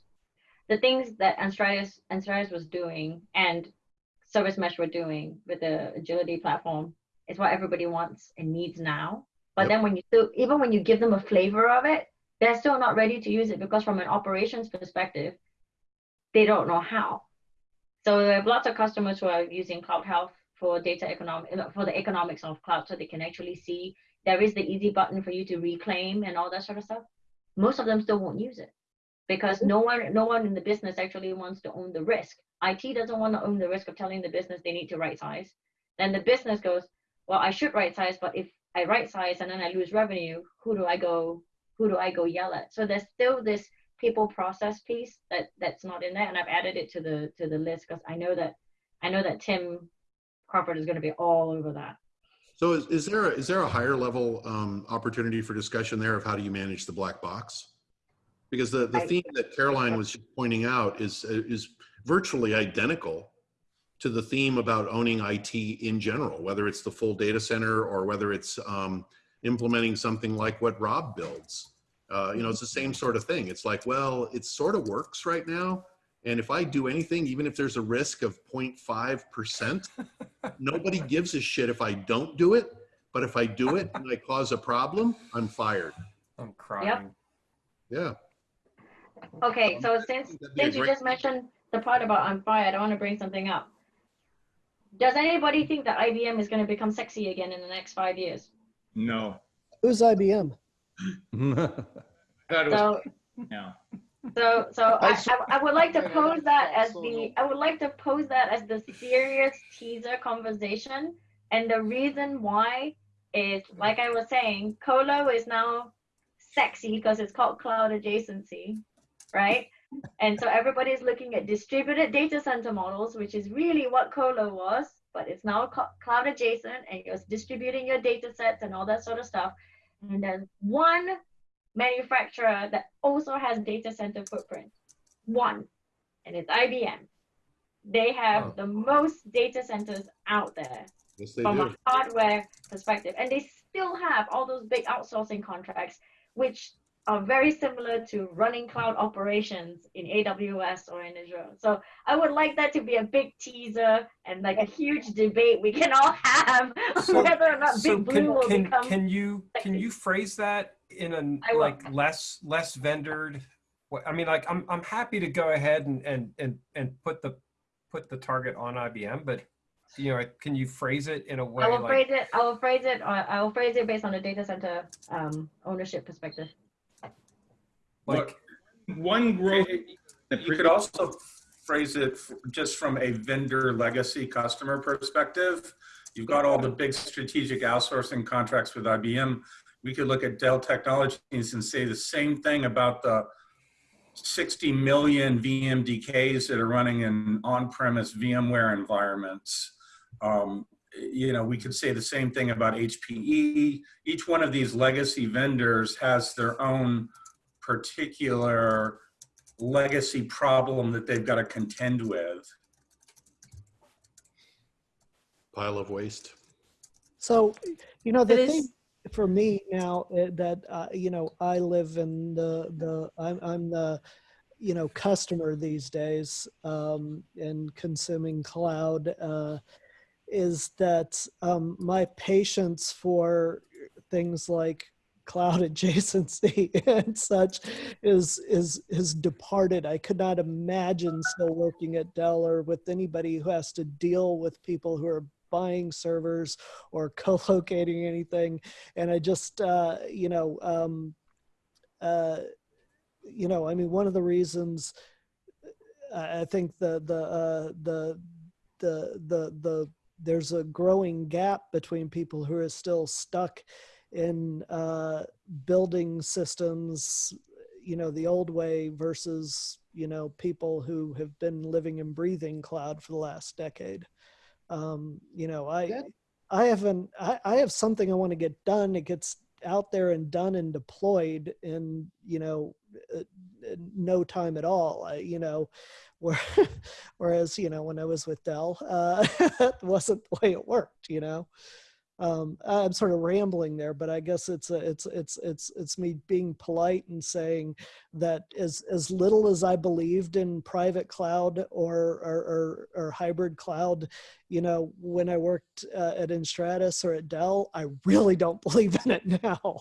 the things that Enstratius Enstratius was doing and Service Mesh were doing with the agility platform is what everybody wants and needs now. But Yep. then when you still, even when you give them a flavor of it, they're still not ready to use it because from an operations perspective, they don't know how. So we have lots of customers who are using Cloud Health for data economic for the economics of cloud, so they can actually see there is the easy button for you to reclaim and all that sort of stuff. Most of them still won't use it because no one no one in the business actually wants to own the risk. IT doesn't want to own the risk of telling the business they need to right size. Then the business goes, well, I should right size, but if I right size and then I lose revenue, who do I go who do I go yell at? So there's still this people process piece that that's not in there, and I've added it to the to the list because I know that I know that Tim Crawford is going to be all over that. So is, is there a, is there a higher level um, opportunity for discussion there of how do you manage the black box? Because the, the theme that Caroline was pointing out is is virtually identical to the theme about owning IT in general, whether it's the full data center or whether it's um, implementing something like what Rob builds. Uh, you know, it's the same sort of thing. It's like, well, it sort of works right now. And if I do anything, even if there's a risk of 0.5%, nobody gives a shit if I don't do it. But if I do it and I cause a problem, I'm fired. I'm crying. Yeah. Okay, so since that'd be a since you just mentioned the part about on fire, I'm fired, I want to bring something up. Does anybody think that IBM is going to become sexy again in the next five years? No, who's IBM? I thought it was So, no. so, so I I, I, I would like to pose that as the. I would like to pose that as the serious teaser conversation. And the reason why is, like I was saying, Colo is now sexy because it's called cloud adjacency, right? And so everybody's looking at distributed data center models, which is really what Colo was, but it's now cloud adjacent and you're distributing your data sets and all that sort of stuff. And there's one manufacturer that also has data center footprint. One, and it's IBM. They have Oh. the most data centers out there Yes, from do. a hardware perspective. And they still have all those big outsourcing contracts, which are very similar to running cloud operations in AWS or in Azure. So I would like that to be a big teaser and like a huge debate we can all have So- whether or not So Big Blue can, will can, become. can you can you phrase that in a like less less vendored? I mean, like I'm I'm happy to go ahead and and and and put the put the target on IBM, but you know, can you phrase it in a way I will like phrase it. I will phrase it. I will phrase it based on the data center um, ownership perspective. Like One growth. You could also phrase it just from a vendor legacy customer perspective. You've got all the big strategic outsourcing contracts with IBM. We could look at Dell Technologies and say the same thing about the 60 million VMDKs that are running in on-premise VMware environments. Um, you know, we could say the same thing about HPE. Each one of these legacy vendors has their own particular legacy problem that they've got to contend with. Pile of waste. So, you know, the It is- thing for me now uh, that uh, you know I live in the the I'm I'm the you know customer these days um, and consuming cloud uh, is that um, my patience for things like cloud adjacency and such is is is departed. I could not imagine still working at Dell or with anybody who has to deal with people who are buying servers or co-locating anything and i just uh, you know um, uh, you know i mean one of the reasons i I think the the uh, the the the the there's a growing gap between people who are still stuck in uh, building systems you know the old way versus you know people who have been living and breathing cloud for the last decade. Um, you know i i haven't I, I have something i want to get done. It gets out there and done and deployed in you know uh, no time at all. I, you know where, whereas you know when i was with dell uh, that wasn't the way it worked you know um, i'm sort of rambling there but i guess it's a, it's it's it's it's me being polite and saying that as as little as i believed in private cloud or or, or, or hybrid cloud you know when i worked uh, at Enstratius or at dell i really don't believe in it now.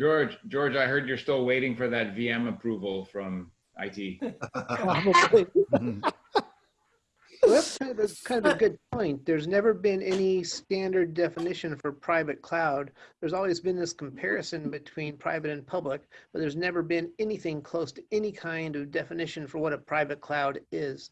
George, George, I heard you're still waiting for that VM approval from IT. probably. Well, that's kind of, a, kind of a good point. There's never been any standard definition for private cloud. There's always been this comparison between private and public, but there's never been anything close to any kind of definition for what a private cloud is.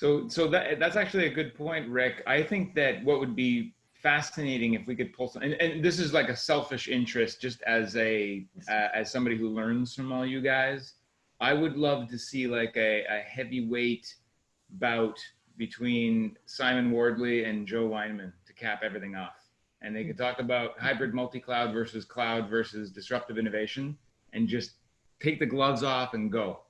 So, so that that's actually a good point, Rick. I think that what would be fascinating if we could pull some, and, and this is like a selfish interest, just as a uh, as somebody who learns from all you guys. I would love to see like a, a heavyweight bout between Simon Wardley and Joe Weinman to cap everything off, and they could talk about hybrid multi-cloud versus cloud versus disruptive innovation, and just take the gloves off and go.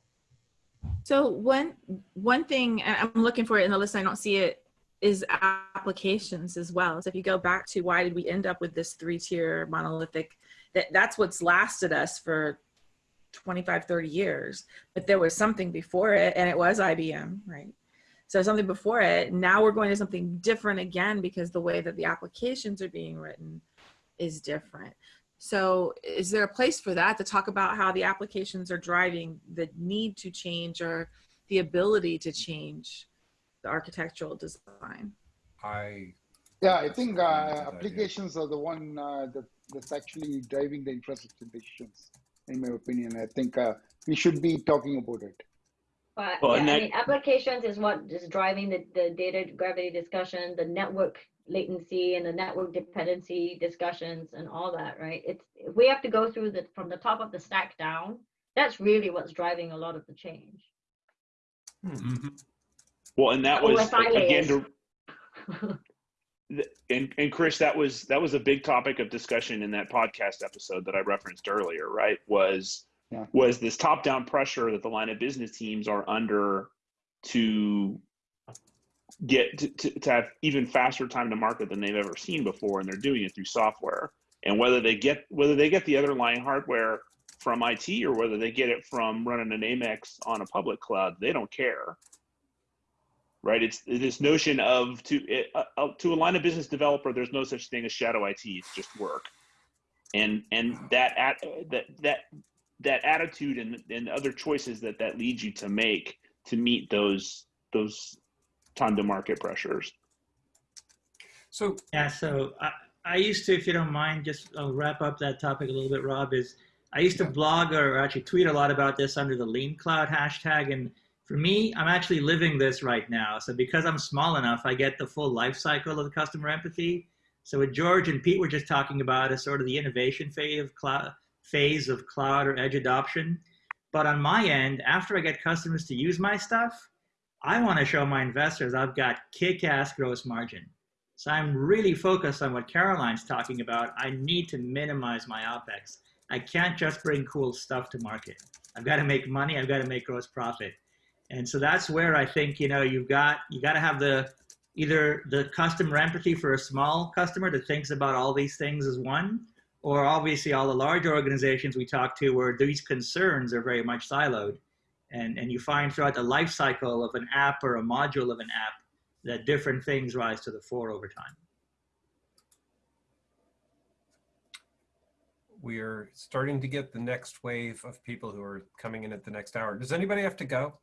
So one one thing I'm looking for it in the list. I don't see it. Is applications as well. So if you go back to why did we end up with this three tier monolithic? That that's what's lasted us for 25, 30 years. But there was something before it, and it was IBM, right? So something before it. Now we're going to something different again because the way that the applications are being written is different. So is there a place for that to talk about how the applications are driving the need to change or the ability to change the architectural design? I Yeah, I think uh, good idea. applications are the one uh, that, that's actually driving the infrastructure decisions, in my opinion. I think uh, we should be talking about it. But Well, yeah, and I mean, applications is what is driving the, the data gravity discussion, the network latency and the network dependency discussions and all that, right? It's we have to go through the from the top of the stack down. That's really what's driving a lot of the change. Mhm. Well, and that was SI again to and and Chris, that was that was a big topic of discussion in that podcast episode that I referenced earlier. Right? Was Yeah. was this top down pressure that the line of business teams are under to get to, to, to have even faster time to market than they've ever seen before, and they're doing it through software. And whether they get whether they get the other line hardware from IT or whether they get it from running an Amex on a public cloud, they don't care right? It's this notion of to it, uh, uh, to a line of business developer, there's no such thing as shadow IT. It's just work, and and that at, that that that attitude and and other choices that that leads you to make to meet those those time to market pressures. so Yeah, so I, I used to, if you don't mind, just I'll wrap up that topic a little bit, Rob, is I used to blog or actually tweet a lot about this under the lean cloud hashtag. And For me, I'm actually living this right now. So because I'm small enough, I get the full life cycle of the customer empathy. So what George and Pete were just talking about is sort of the innovation phase of cloud, phase of cloud or edge adoption. But on my end, after I get customers to use my stuff, I want to show my investors I've got kick-ass gross margin. So I'm really focused on what Caroline's talking about. I need to minimize my OPEX. I can't just bring cool stuff to market. I've got to make money. I've got to make gross profit. And so that's where I think, you know, you've got, you got to have the, either the customer empathy for a small customer that thinks about all these things as one, or obviously all the large organizations we talk to where these concerns are very much siloed. And, and you find throughout the life cycle of an app or a module of an app that different things rise to the fore over time. We are starting to get the next wave of people who are coming in at the next hour. Does anybody have to go?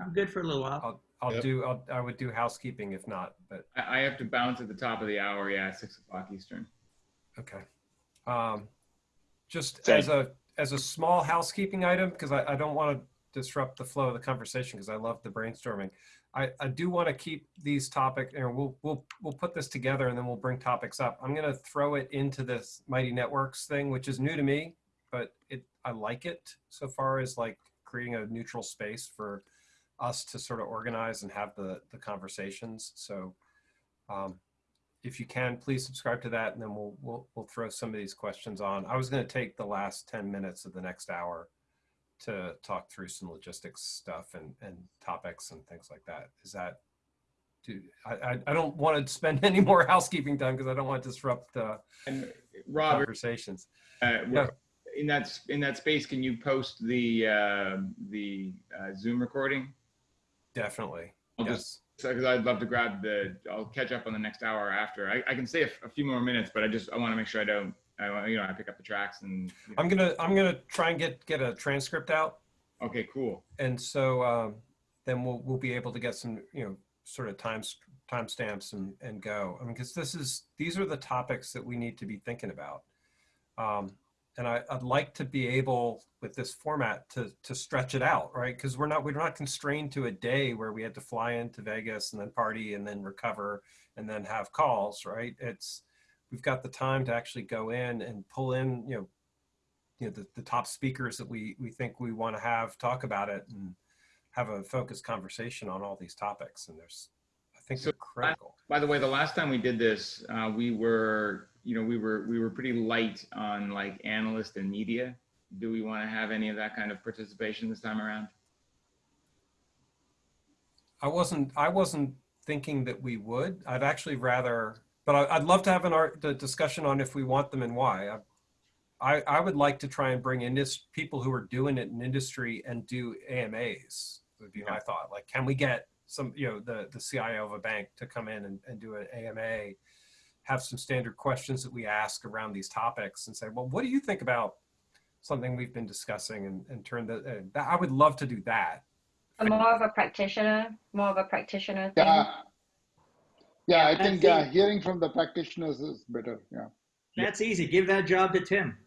I'm good for a little while. I'll, I'll Yep. do, I'll, I would do housekeeping if not, but I, I have to bounce at the top of the hour. Yeah, six o'clock Eastern. Okay. Um, just Same. as a as a small housekeeping item, because I, I don't want to disrupt the flow of the conversation because I love the brainstorming. I, I do want to keep these topic and we'll we'll we'll put this together and then we'll bring topics up. I'm gonna throw it into this Mighty Networks thing, which is new to me, but it I like it so far as like creating a neutral space for us to sort of organize and have the the conversations. So um, if you can, please subscribe to that, and then we'll we'll we'll throw some of these questions on. I was going to take the last ten minutes of the next hour to talk through some logistics stuff and and topics and things like that. Is that? Do I I, don't want to spend any more housekeeping time because I don't want to disrupt uh, And conversations. uh, Yeah. in that in that space, can you post the uh, the uh, Zoom recording? Definitely. I'll yes. just because I'd love to grab the. I'll catch up on the next hour after. I, I can stay a, f- a few more minutes, but I just I want to make sure I don't. I you know I pick up the tracks and. you know. I'm gonna I'm gonna try and get get a transcript out Okay, cool. and so um, then we'll we'll be able to get some you know sort of time stamps and and go. I mean, because this is these are the topics that we need to be thinking about, um, and I, I'd like to be able with this format to to stretch it out, right? Because we're not we're not constrained to a day where we had to fly into Vegas and then party and then recover and then have calls, right? It's we've got the time to actually go in and pull in you know you know the, the top speakers that we we think we want to have talk about it and have a focused conversation on all these topics and there's i think So they're critical By the way, the last time we did this, uh, we were, you know, we were we were pretty light on like analyst and media. Do we want to have any of that kind of participation this time around? i wasn't i wasn't thinking that we would i'd actually rather but I, i'd love to have an art the discussion on if we want them and why I, I, I would like to try and bring in this people who are doing it in industry and do AMAs would be my thought. Like, can we get some, you know, the, the CIO of a bank to come in and, and do an AMA, have some standard questions that we ask around these topics and say, well, what do you think about something we've been discussing and, and turn the, uh, that, I would love to do that. More of a practitioner, more of a practitioner thing. Yeah. Yeah, I I think think- uh, hearing from the practitioners is better. Yeah. That's easy. Give that job to Tim.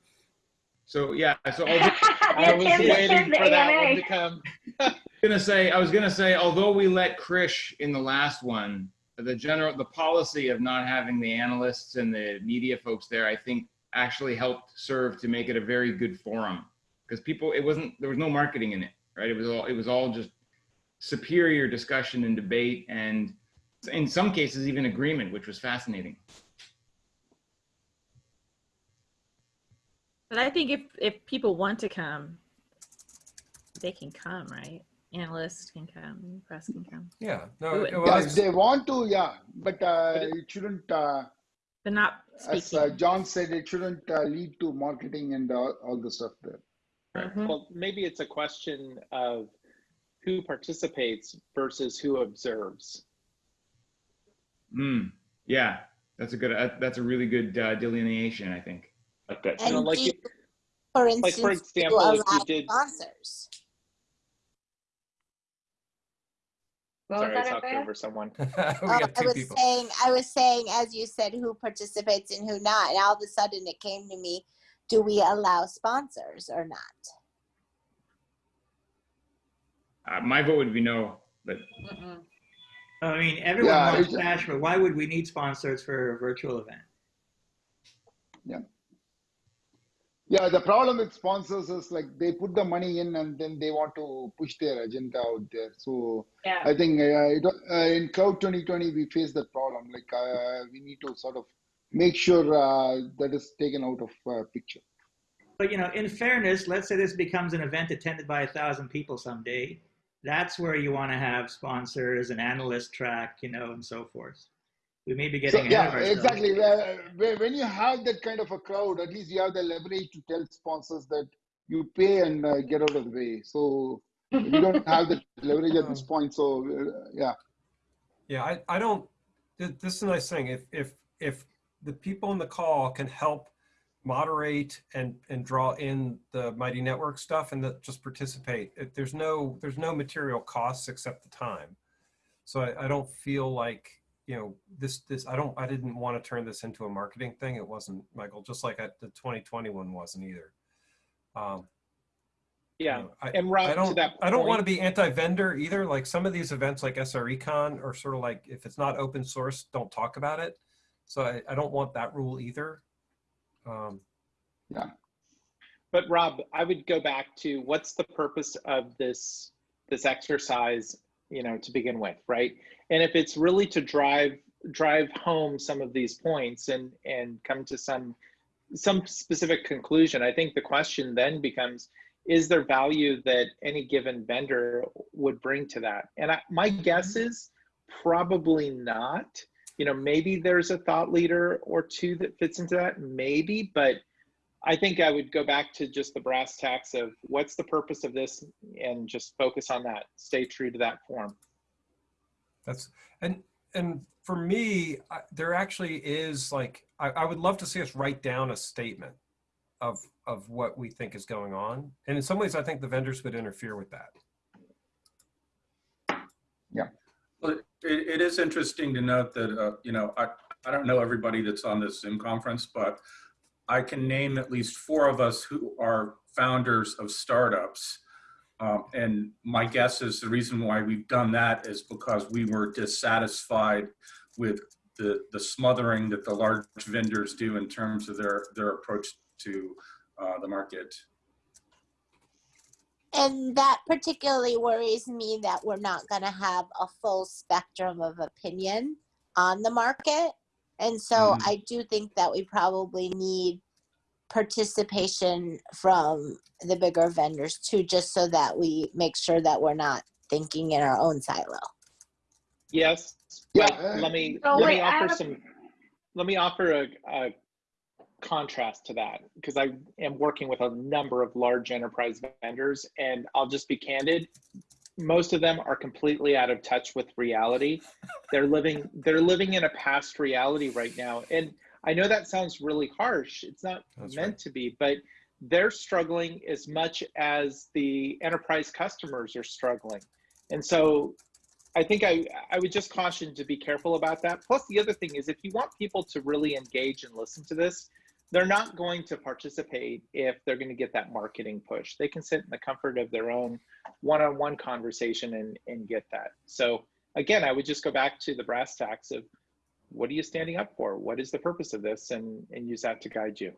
So yeah, so I was I was waiting for that one to come. gonna say I was gonna say although we let Krish in the last one, the general the policy of not having the analysts and the media folks there, I think actually helped serve to make it a very good forum because people it wasn't there was no marketing in it, right? It was all it was all just superior discussion and debate and in some cases even agreement, which was fascinating. But I think if if people want to come, they can come, right? Analysts can come, press can come, Yeah, no, it it. was- Yeah, if they want to, yeah, but uh, it shouldn't, uh, but not as uh, John said, it shouldn't uh, lead to marketing and all, all the stuff there. Mhm. Well, maybe it's a question of who participates versus who observes. Hmm. Yeah, that's a good. Uh, that's a really good uh, delineation, I think. Like that. You know, And like you- for like, instance, for do example, if you did- sponsors. What Sorry, I talked over someone. we Oh, got I was people. saying, I was saying, as you said, who participates and who not, and all of a sudden it came to me, do we allow sponsors or not? uh, my vote would be no, but I mean, everyone Yeah, wants it's- cash, but why would we need sponsors for a virtual event? Yeah. Yeah, the problem with sponsors is like they put the money in and then they want to push their agenda out there. So Yeah. I think uh, it, uh, in Cloud 2020 we face that problem. Like uh, we need to sort of make sure uh, that is taken out of uh, picture. But you know, in fairness, let's say this becomes an event attended by a thousand people someday. That's where you want to have sponsors, an analyst track, you know, and so forth. We may be getting ahead yeah, exactly. Where- where- When you have that kind of a crowd, at least you have the leverage to tell sponsors that you pay and uh, get out of the way. So you don't have the leverage at this point. So uh, yeah. Yeah, I, I don't, this is a nice thing. If, if, if the people in the call can help moderate and, and draw in the Mighty Network stuff and that just participate, if there's no, there's no material costs except the time. So I, I don't feel like, you know, this, this, I don't, I didn't want to turn this into a marketing thing. It wasn't, Michael, just like I- the 2021 wasn't either. Um, Yeah. you know, I, and Rob, I don't, to that I don't want to be anti-vendor either. Like some of these events like SRECon are sort of like, if it's not open source, don't talk about it. So I, I don't want that rule either. Um, yeah. But Rob, I would go back to what's the purpose of this this exercise, you know, to begin with, right? And if it's really to drive drive home some of these points and and come to some some specific conclusion, I think the question then becomes is there value that any given vendor would bring to that? And I, my mm-hmm. guess is probably not. You know, maybe there's a thought leader or two that fits into that, maybe, but I think I would go back to just the brass tacks of what's the purpose of this and just focus on that. Stay true to that form. That's and and for me, I, there actually is like I, I would love to see us write down a statement of of what we think is going on, and in some ways, I think the vendors would interfere with that. Yeah. Well, it, it is interesting to note that, uh, you know, I, I don't know everybody that's on this Zoom conference, but I can name at least four of us who are founders of startups. Um, and my guess is the reason why we've done that is because we were dissatisfied with the, the smothering that the large vendors do in terms of their, their approach to uh, the market. And that particularly worries me that we're not going to have a full spectrum of opinion on the market. And so. Mhm. I do think that we probably need participation from the bigger vendors too, just so that we make sure that we're not thinking in our own silo. Yes. Yeah, but uh, let me So let wait, me offer have some. Let me offer a, a contrast to that because I am working with a number of large enterprise vendors, and I'll just be candid. Most of them are completely out of touch with reality. They're living they're living in a past reality right now, and I know that sounds really harsh. It's not That's meant right. to be, but they're struggling as much as the enterprise customers are struggling. And so I think I, I would just caution to be careful about that. Plus, the other thing is if you want people to really engage and listen to this, they're not going to participate if they're going to get that marketing push. They can sit in the comfort of their own one on one conversation and, and get that. So, again, I would just go back to the brass tacks of what are you standing up for? What is the purpose of this? And, and use that to guide you.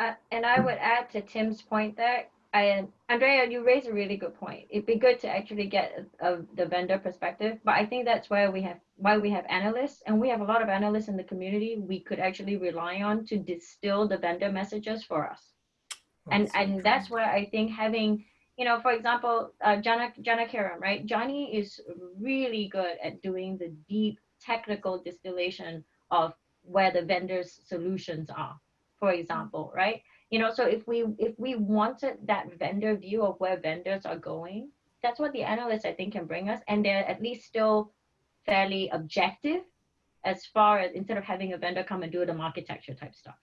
Uh, and I would add to Tim's point there, I, Andrea, you raise a really good point. It'd be good to actually get a, a, the vendor perspective, but I think that's where we have why we have analysts, and we have a lot of analysts in the community we could actually rely on to distill the vendor messages for us. And and that's why I think having, you know, for example, uh, Jana Janakiram, right? Johnny is really good at doing the deep technical distillation of where the vendor's solutions are, for example, right? You know so if we if we wanted that vendor view of where vendors are going that's what the analysts i think can bring us. And they're at least still fairly objective as far as instead of having a vendor come and do the architecture type stuff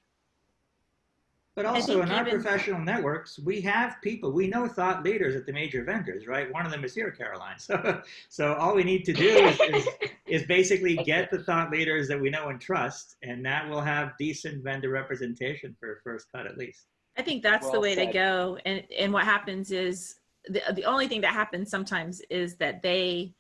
But also in our even- professional networks, we have people, we know thought leaders at the major vendors, right? One of them is here, Caroline. So, so all we need to do is, is, is basically get the thought leaders that we know and trust, and that will have decent vendor representation for first cut at least. I think that's the Well way to go. And and what happens is the, the only thing that happens sometimes is that they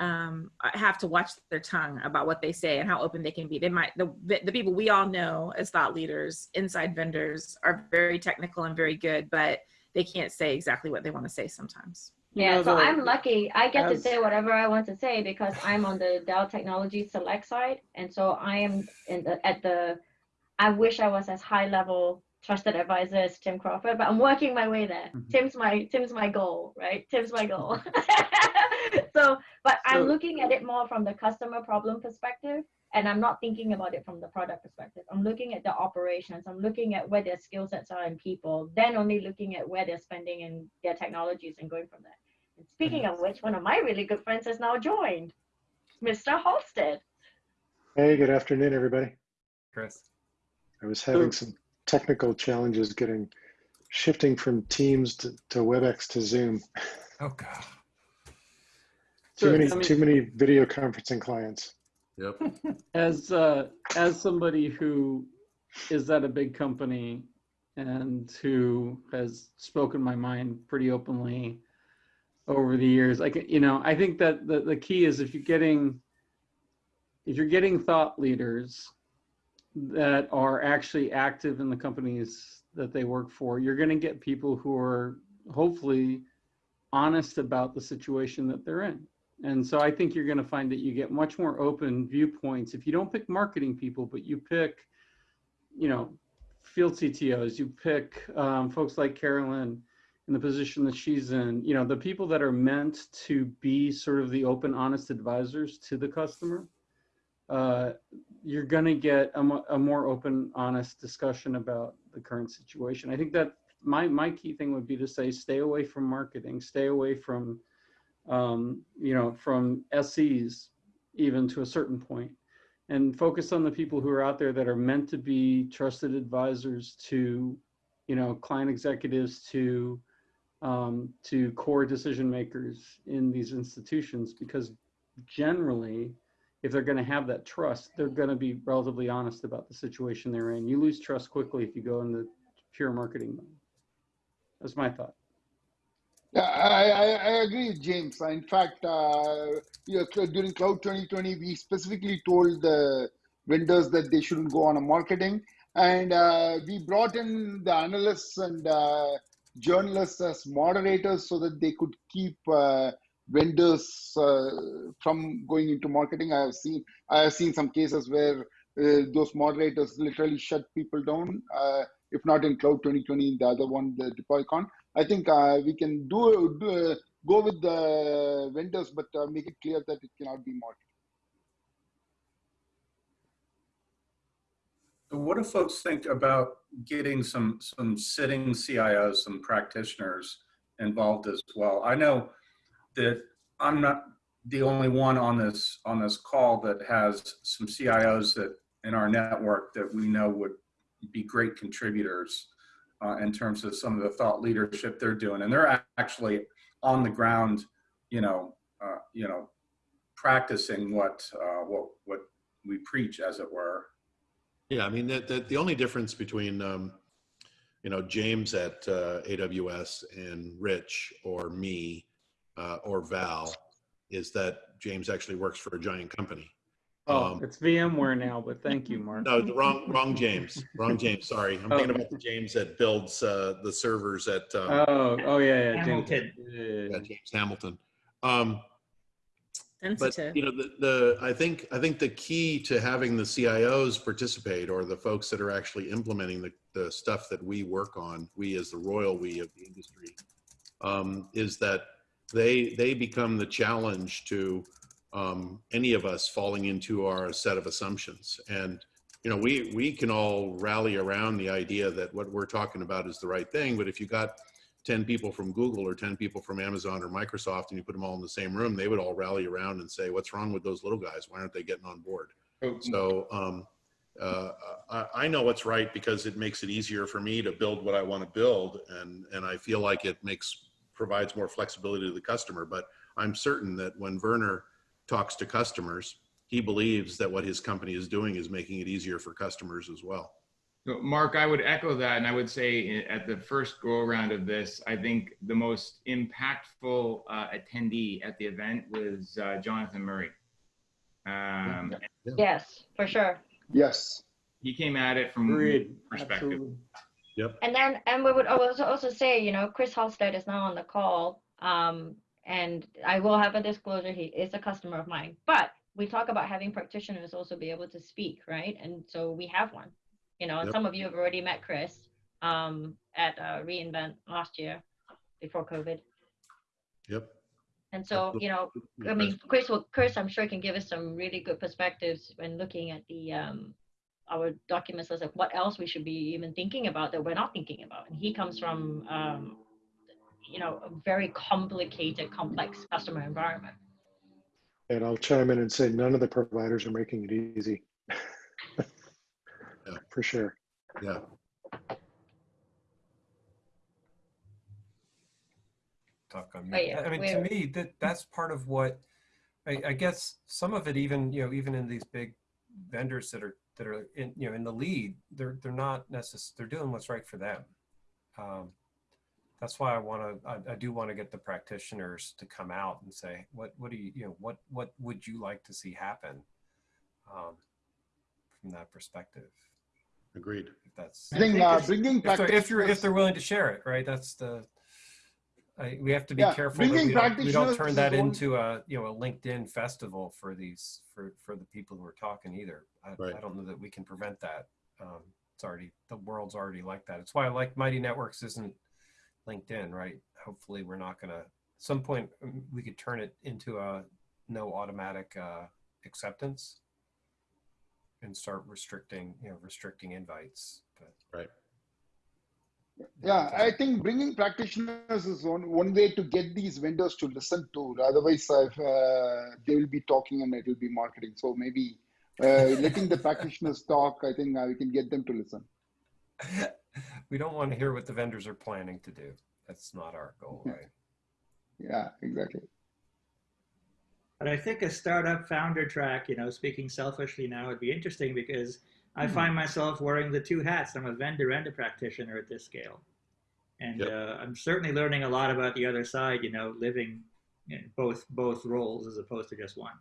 um, have to watch their tongue about what they say and how open they can be. They might, the, the people we all know as thought leaders, inside vendors are very technical and very good, but they can't say exactly what they want to say sometimes. Yeah, know, so the- I'm lucky. I get to say whatever I want to say because I'm on the Dell Technology Select side, and so I am in the at the. I wish I was as high level trusted advisor as Tim Crawford, but I'm working my way there. Mm-hmm. Tim's my Tim's my goal, right? Tim's my goal. so, but I'm So- looking at it more from the customer problem perspective, and I'm not thinking about it from the product perspective. I'm looking at the operations. I'm looking at where their skill sets are in people, then only looking at where they're spending in their technologies and going from there. And speaking of which, one of my really good friends has now joined, Mr. Halstead. Hey, good afternoon, everybody. Chris. I was having some technical challenges getting shifting from Teams to, to WebEx to Zoom. Oh God. Too So, many I mean- too many video conferencing clients. Yep. As uh, as somebody who is at a big company and who has spoken my mind pretty openly over the years, I can you know, I think that the, the key is if you're getting if you're getting thought leaders that are actually active in the companies that they work for, you're going to get people who are hopefully honest about the situation that they're in. And so I think you're going to find that you get much more open viewpoints if you don't pick marketing people, but you pick, you know, field CTOs, you pick um, folks like Carolyn in the position that she's in, you know, the people that are meant to be sort of the open, honest advisors to the customer. Uh, you're going to get a, a more open, honest discussion about the current situation. I think that my my key thing would be to say stay away from marketing, stay away from um, you know, from SEs even to a certain point, and focus on the people who are out there that are meant to be trusted advisors to, you know, client executives to, um, to core decision makers in these institutions, because generally, if they're going to have that trust, they're going to be relatively honest about the situation they're in. You lose trust quickly if you go in the pure marketing mode. That's my thought. Yeah, I, I, I agree James. In fact, uh, you know, during Cloud 2020, we specifically told the vendors that they shouldn't go on a marketing. And uh, we brought in the analysts and uh, journalists as moderators so that they could keep uh, vendors uh, from going into marketing. I have seen I have seen some cases where uh, those moderators literally shut people down. Uh, if not in Cloud 2020, the other one, the DeployCon. I think we can do, do go with the vendors, but make it clear that it cannot be marketed. What do folks think about getting some some sitting CIOs, some practitioners involved as well? I know that I'm not the only one on this on this call that has some CIOs that in our network that we know would be great contributors uh, in terms of some of the thought leadership they're doing, and they're actually on the ground, you know, uh, you know, practicing what uh, what what we preach, as it were. Yeah, I mean, the, the only difference between, um, you know, James at uh, AWS and Rich or me uh, or Val is that James actually works for a giant company. Oh, Um, it's VMware now, but thank you, Mark. No, the wrong, wrong James, wrong James. Sorry, I'm thinking Oh. about the James that builds uh, the servers at. Um, Oh, oh yeah, yeah, James. Hamilton. yeah, James Hamilton. Um, but you know, the, the I think I think the key to having the CIOs participate or the folks that are actually implementing the, the stuff that we work on, we as the royal we of the industry, um, is that they they become the challenge to um, any of us falling into our set of assumptions. And you know, we we can all rally around the idea that what we're talking about is the right thing. But if you got 10 people from Google or 10 people from Amazon or Microsoft and you put them all in the same room, they would all rally around and say, what's wrong with those little guys? Why aren't they getting on board? So um, uh, I, I know what's right because it makes it easier for me to build what I want to build. And, and I feel like it makes, provides more flexibility to the customer. But I'm certain that when Werner talks to customers, he believes that what his company is doing is making it easier for customers as well. So Mark, I would echo that, and I would say at the first go around of this, I think the most impactful uh, attendee at the event was uh, Jonathan Murray. Um, Yes, for sure. Yes. He came at it from Agreed. perspective. Absolutely. Yep. And then, and we would also also say, you know, Chris Halstead is now on the call. Um, and I will have a disclosure. He is a customer of mine, but we talk about having practitioners also be able to speak, right? And so we have one, you know, and Yep. some of you have already met Chris um, at uh, reInvent last year before COVID. Yep. And so, you know, I mean, Chris will, Chris, I'm sure can give us some really good perspectives when looking at the, um, our documents as of what else we should be even thinking about that we're not thinking about. And he comes from, um, you know, a very complicated, complex customer environment. And I'll chime in and say none of the providers are making it easy. For sure. Yeah. talk on me. yeah, I mean, to me, that that's part of what I, I guess some of it even you know even in these big vendors that are that are in you know in the lead, they're they're not necessarily they're doing what's right for them. Um, that's why I want to I, I do want to get the practitioners to come out and say what what do you you know what what would you like to see happen um, from that perspective. Agreed. If that's I think uh, bringing if they're, if you're if they're willing to share it, right? That's the I, we have to be Yeah, careful that we don't, we don't turn that into a you know a LinkedIn festival for these for for the people who are talking either. I, Right. I don't know that we can prevent that. Um, it's already the world's already like that. It's why I like Mighty Networks isn't LinkedIn, right? Hopefully, we're not gonna. At some point, um, we could turn it into a no automatic uh, acceptance and start restricting you know restricting invites. But Right. Yeah, I think bringing practitioners is one, one way to get these vendors to listen to. Otherwise, uh, they will be talking and it will be marketing. So maybe uh, letting the practitioners talk, I think uh, we can get them to listen. we don't want to hear what the vendors are planning to do. That's not our goal, right? Yeah, exactly. But I think a startup founder track, you know, speaking selfishly now, would be interesting because I Hmm. find myself wearing the two hats. I'm a vendor and a practitioner at this scale. And Yep. uh, I'm certainly learning a lot about the other side, you know, living in both both roles as opposed to just one.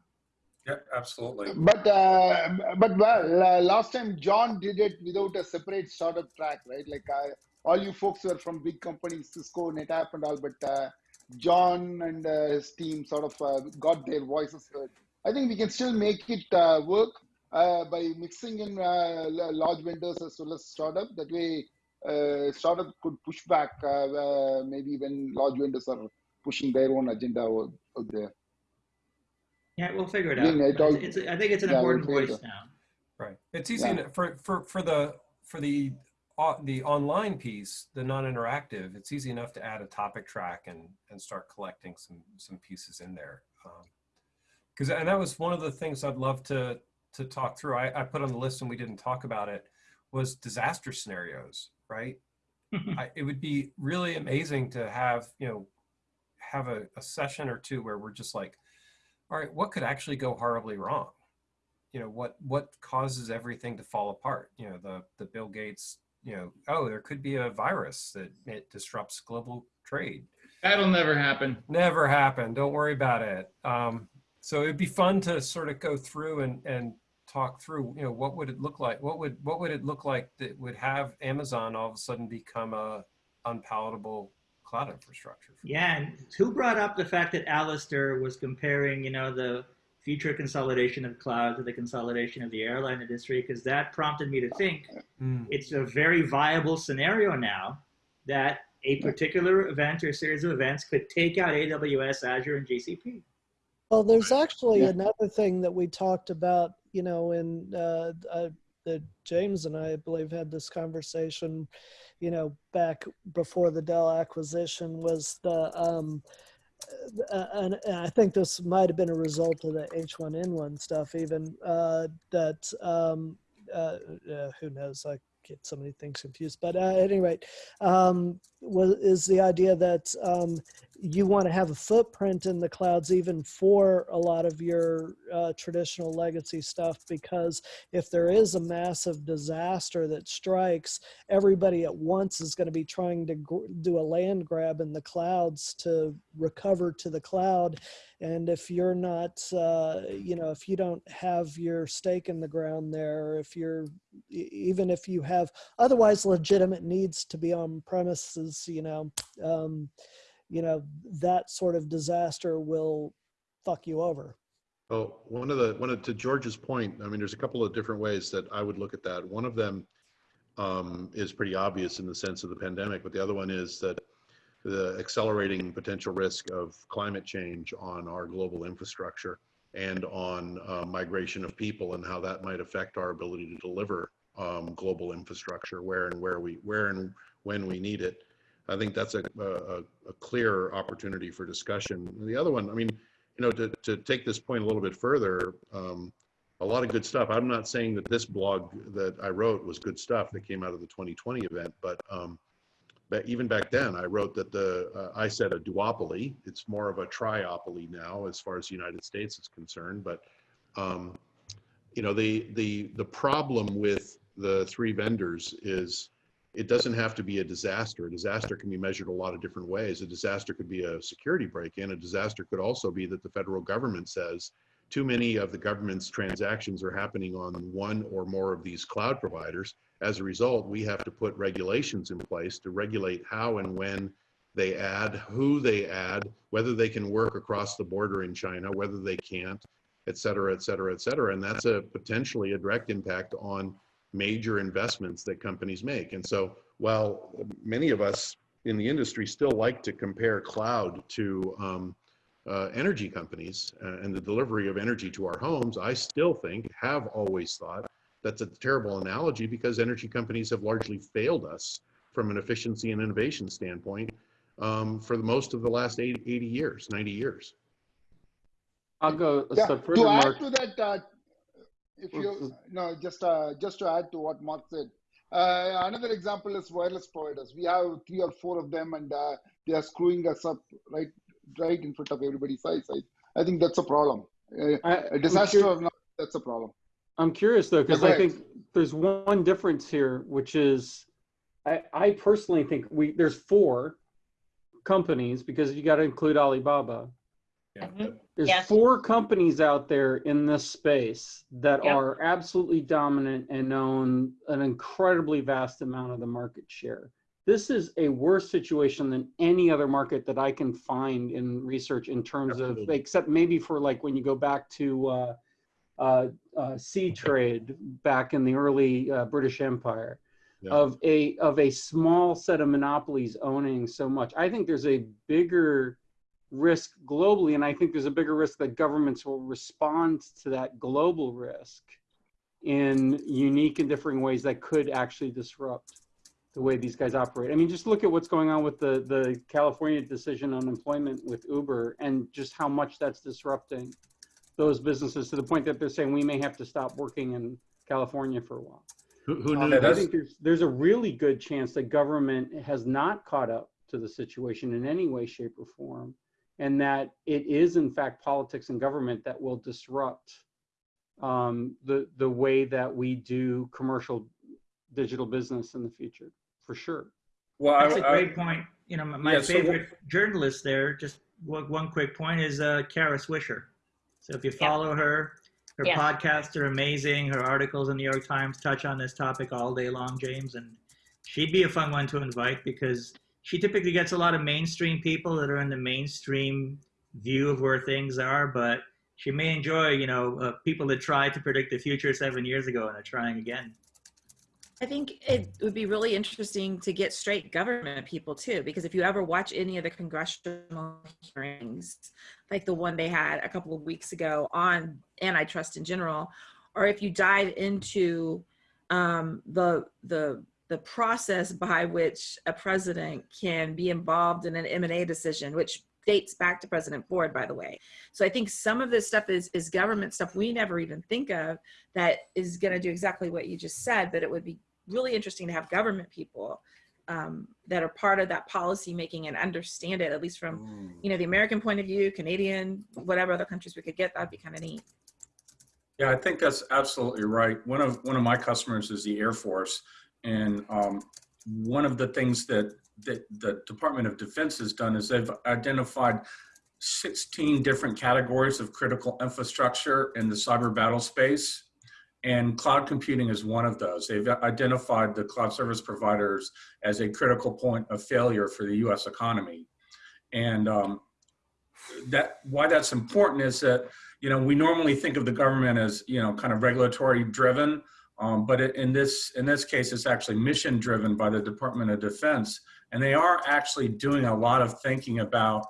Yeah, absolutely. But uh, but well, uh, last time John did it without a separate startup track, right? Like uh, all you folks were from big companies, Cisco, NetApp, and all. But uh, John and uh, his team sort of uh, got their voices heard. I think we can still make it uh, work by mixing in uh, large vendors as well as startup. That way, uh, startup could push back uh, uh, maybe when large vendors are pushing their own agenda out, out there. Yeah, we'll figure it Yeah, out. it But all- it's, I think it's an yeah, we'll important figure it voice now. Right. It's easy Yeah. enough for for for the for the uh, the online piece, the non-interactive. It's easy enough to add a topic track and and start collecting some some pieces in there. Because and that was one of the things I'd love to to talk through. I, I put on the list and we didn't talk about it was disaster scenarios. Right. I, it would be really amazing to have you know have a, a session or two where we're just like, all right, what could actually go horribly wrong? you know what what causes everything to fall apart you know the the bill gates you know oh there could be a virus that it disrupts global trade That'll never happen. never happen don't worry about it um, so it'd be fun to sort of go through and and talk through you know what would it look like what would what would it look like that would have amazon all of a sudden become a unpalatable cloud infrastructure Yeah, and who brought up the fact that Alistair was comparing, you know, the future consolidation of cloud to the consolidation of the airline industry? Because that prompted me to think hmm. it's a very viable scenario now that a particular event or series of events could take out AWS, Azure, and GCP. Well, there's actually Yeah. another thing that we talked about, you know, in uh, uh, that James and I, I believe, had this conversation, you know, back before the Dell acquisition was the, um, uh, and, and I think this might have been a result of the H1N1 stuff, even uh, that, um, uh, uh, who knows, I get so many things confused. But uh, at any rate, um, was, is the idea that um, you want to have a footprint in the clouds even for a lot of your uh, traditional legacy stuff because if there is a massive disaster that strikes, everybody at once is going to be trying to do a land grab in the clouds to recover to the cloud. And if you're not, uh, you know, if you don't have your stake in the ground there, if you're, even if you have otherwise legitimate needs to be on premises, you know, um, you know, that sort of disaster will fuck you over. Well, one of the one of to George's point, I mean, there's a couple of different ways that I would look at that. One of them um, is pretty obvious in the sense of the pandemic, but the other one is that the accelerating potential risk of climate change on our global infrastructure and on uh, migration of people and how that might affect our ability to deliver um, global infrastructure where and where we where and when we need it. I think that's a, a, a clear opportunity for discussion. The other one, I mean, you know, to, to take this point a little bit further, um, a lot of good stuff. I'm not saying that this blog that I wrote was good stuff that came out of the 2020 event, but um, but even back then, I wrote that the uh, I said a duopoly. It's more of a triopoly now, as far as the United States is concerned. But um, you know, the the the problem with the three vendors is it doesn't have to be a disaster. A disaster can be measured a lot of different ways. A disaster could be a security break-in. A disaster could also be that the federal government says too many of the government's transactions are happening on one or more of these cloud providers. As a result, we have to put regulations in place to regulate how and when they add, who they add, whether they can work across the border in China, whether they can't, et cetera, et cetera, et cetera. And that's a potentially a direct impact on major investments that companies make. And so while many of us in the industry still like to compare cloud to um, uh, energy companies uh, and the delivery of energy to our homes, I still think, have always thought, that's a terrible analogy because energy companies have largely failed us from an efficiency and innovation standpoint um, for the most of the last 80, 80 years, 90 years. I'll go a Yeah, step further, to add to that, uh, if you no, just uh, just to add to what Mark said, uh, another example is wireless providers. We have three or four of them, and uh, they are screwing us up right right in front of everybody's eyes. I, I think that's a problem. Uh, a disaster or not, that's a problem. I'm curious though, because I think there's one difference here, which is I, I personally think we there's four companies because you got to include Alibaba. There's Yes. four companies out there in this space that Yep. are absolutely dominant and own an incredibly vast amount of the market share. This is a worse situation than any other market that I can find in research in terms of, except maybe for like when you go back to uh, uh, uh, sea trade back in the early uh, British Empire Yeah. of a of a small set of monopolies owning so much. I think there's a bigger risk globally, and I think there's a bigger risk that governments will respond to that global risk in unique and differing ways that could actually disrupt the way these guys operate. I mean, just look at what's going on with the the California decision on employment with Uber, and just how much that's disrupting those businesses to the point that they're saying we may have to stop working in California for a while. Who, who Um, knew I think there's there's a really good chance that government has not caught up to the situation in any way, shape, or form, and that it is in fact politics and government that will disrupt um, the the way that we do commercial digital business in the future, for sure. Well, That's I- a I- great point. You know, my, my Yeah, so favorite journalist there, just one, one quick point is uh, Kara Swisher. So if you follow her, her Yes. podcasts are amazing. Her articles in the New York Times touch on this topic all day long, James. And she'd be a fun one to invite because she typically gets a lot of mainstream people that are in the mainstream view of where things are, but she may enjoy, you know, uh, people that tried to predict the future seven years ago and are trying again. I think it would be really interesting to get straight government people too, because if you ever watch any of the congressional hearings, like the one they had a couple of weeks ago on antitrust in general, or if you dive into um, the the the process by which a president can be involved in an M&A decision, which dates back to President Ford, by the way. So I think some of this stuff is is government stuff we never even think of that is going to do exactly what you just said, but it would be really interesting to have government people um, that are part of that policy making and understand it, at least from, you know, the American point of view, Canadian, whatever other countries we could get, that'd be kind of neat. Yeah, I think that's absolutely right. One of one of my customers is the Air Force, and um, one of the things that, that the Department of Defense has done is they've identified 16 different categories of critical infrastructure in the cyber battle space. And cloud computing is one of those. They've identified the cloud service providers as a critical point of failure for the US economy. And um, that why that's important is that, you know, we normally think of the government as, you know, kind of regulatory driven, um, but in this in this case, it's actually mission driven by the Department of Defense. And they are actually doing a lot of thinking about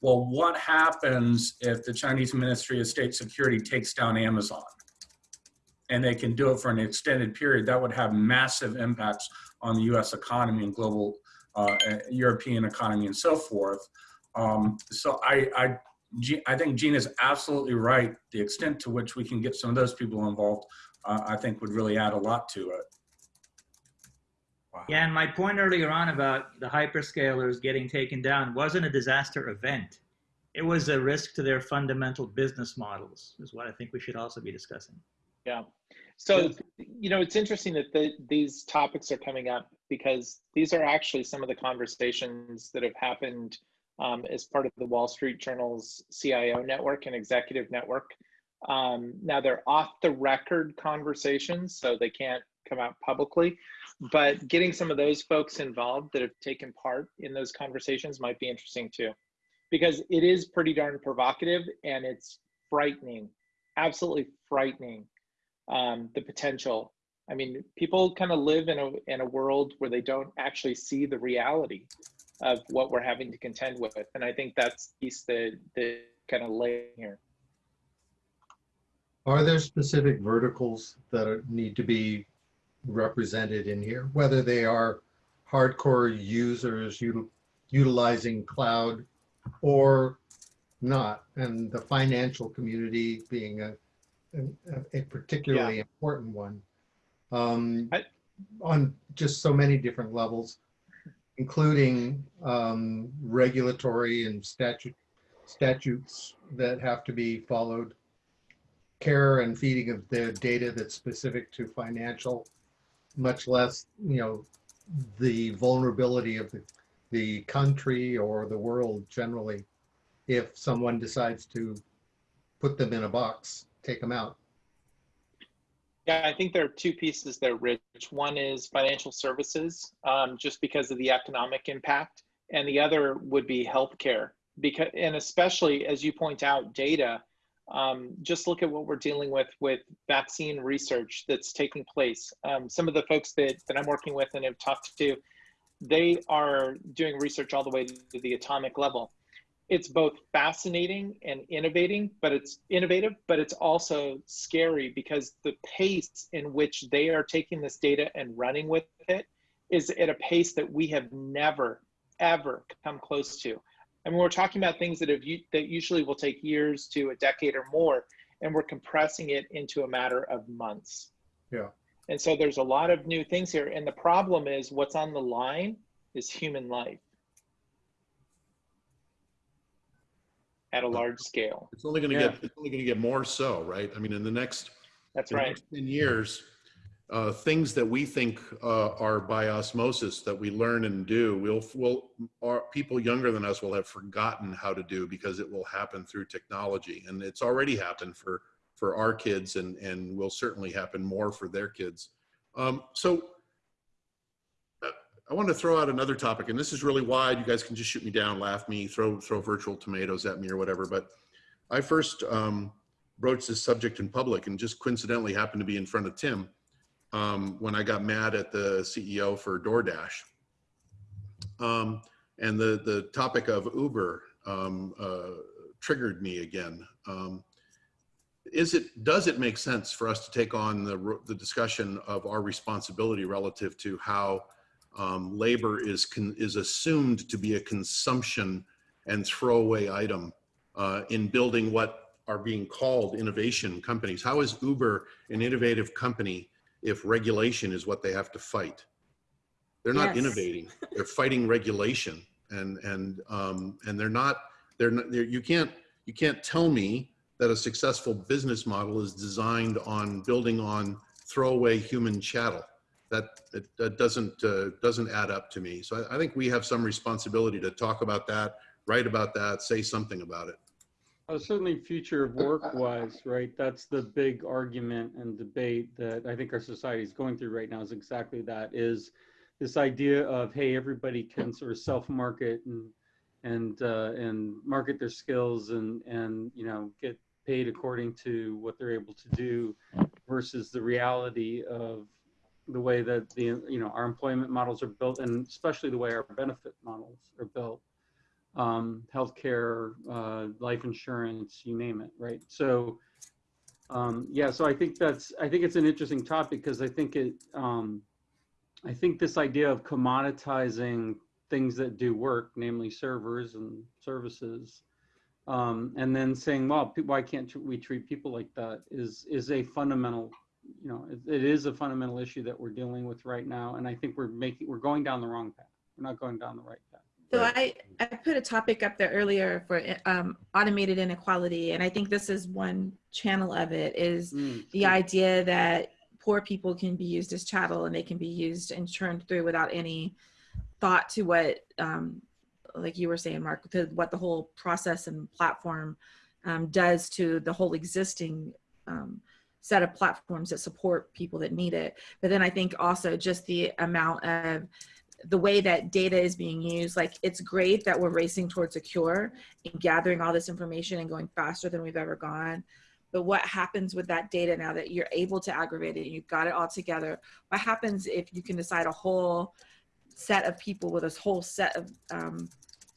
well, what happens if the Chinese Ministry of State Security takes down Amazon? And they can do it for an extended period. That would have massive impacts on the US economy and global uh, European economy and so forth. Um, so I, I, I think Gene is absolutely right. The extent to which we can get some of those people involved, uh, I think would really add a lot to it. Wow. Yeah, and my point earlier on about the hyperscalers getting taken down wasn't a disaster event. It was a risk to their fundamental business models, is what I think we should also be discussing. Yeah. So, you know, it's interesting that the, these topics are coming up because these are actually some of the conversations that have happened um, as part of the Wall Street Journal's CIO network and executive network. Um, now, they're off the record conversations, so they can't come out publicly but getting some of those folks involved that have taken part in those conversations might be interesting too. Because it is pretty darn provocative and it's frightening absolutely frightening um, the potential. I mean people kind of live in a in a world where they don't actually see the reality of what we're having to contend with and i think that's piece that the kind of lay here are there specific verticals that are, need to be represented in here, whether they are hardcore users util utilizing cloud or not, and the financial community being a, a, a particularly yeah. important one. Um, I, on just so many different levels, including um, regulatory and statute statutes that have to be followed, care and feeding of the data that's specific to financial much less, you know, the vulnerability of the, the country or the world generally if someone decides to put them in a box, take them out. Yeah, I think there are two pieces there, Rich. One is financial services, um, just because of the economic impact, and the other would be healthcare. Because, and especially as you point out, data um, just look at what we're dealing with with vaccine research that's taking place. Um, some of the folks that, that I'm working with and have talked to, they are doing research all the way to the atomic level. It's both fascinating and innovating, but it's innovative, but it's also scary because the pace in which they are taking this data and running with it is at a pace that we have never, ever come close to. I mean, we're talking about things that have that usually will take years to a decade or more, and we're compressing it into a matter of months. Yeah. And so there's a lot of new things here, and the problem is what's on the line is human life at a large scale. It's only going to yeah. get it's only going to get more so, right? I mean, in the next that's right. Next Ten years, uh, things that we think uh, are by osmosis that we learn and do, we'll, we'll our, people younger than us will have forgotten how to do because it will happen through technology, and it's already happened for for our kids, and and will certainly happen more for their kids. Um, so. Uh, I want to throw out another topic, and this is really wide. You guys can just shoot me down, laugh me, throw throw virtual tomatoes at me or whatever. But I first um, broached this subject in public, and just coincidentally happened to be in front of Tim um, when I got mad at the CEO for DoorDash. Um, and the, the topic of Uber um, uh, triggered me again. Um, is it, does it make sense for us to take on the, the discussion of our responsibility relative to how um, labor is, con, is assumed to be a consumption and throwaway item uh, in building what are being called innovation companies? How is Uber an innovative company if regulation is what they have to fight. They're not Yes. innovating. They're fighting regulation, and and um, and they're not. They're, not, they're you can't you can't tell me that a successful business model is designed on building on throwaway human chattel. That that, that doesn't uh, doesn't add up to me. So I, I think we have some responsibility to talk about that, write about that, say something about it. Certainly future of work wise, right? That's the big argument and debate that I think our society is going through right now is exactly that is this idea of, hey, everybody can sort of self-market and, and, uh, and market their skills and, and, you know, get paid according to what they're able to do versus the reality of the way that the, you know, our employment models are built and especially the way our benefit models are built um, healthcare, uh, life insurance, you name it, right? So, um, yeah, so I think that's, I think it's an interesting topic because I think it, um, I think this idea of commoditizing things that do work, namely servers and services, um, and then saying, well, why can't we treat people like that is, is a fundamental, you know, it, it is a fundamental issue that we're dealing with right now. And I think we're making, we're going down the wrong path. We're not going down the right path. So I, I put a topic up there earlier for um, automated inequality, and I think this is one channel of it is Mm, the idea that poor people can be used as chattel and they can be used and churned through without any thought to what, um, like you were saying, Mark, to what the whole process and platform um, does to the whole existing um, set of platforms that support people that need it. But then I think also just the amount of the way that data is being used, like it's great that we're racing towards a cure and gathering all this information and going faster than we've ever gone. But what happens with that data now that you're able to aggregate it and you've got it all together? What happens if you can decide a whole set of people with a whole set of um,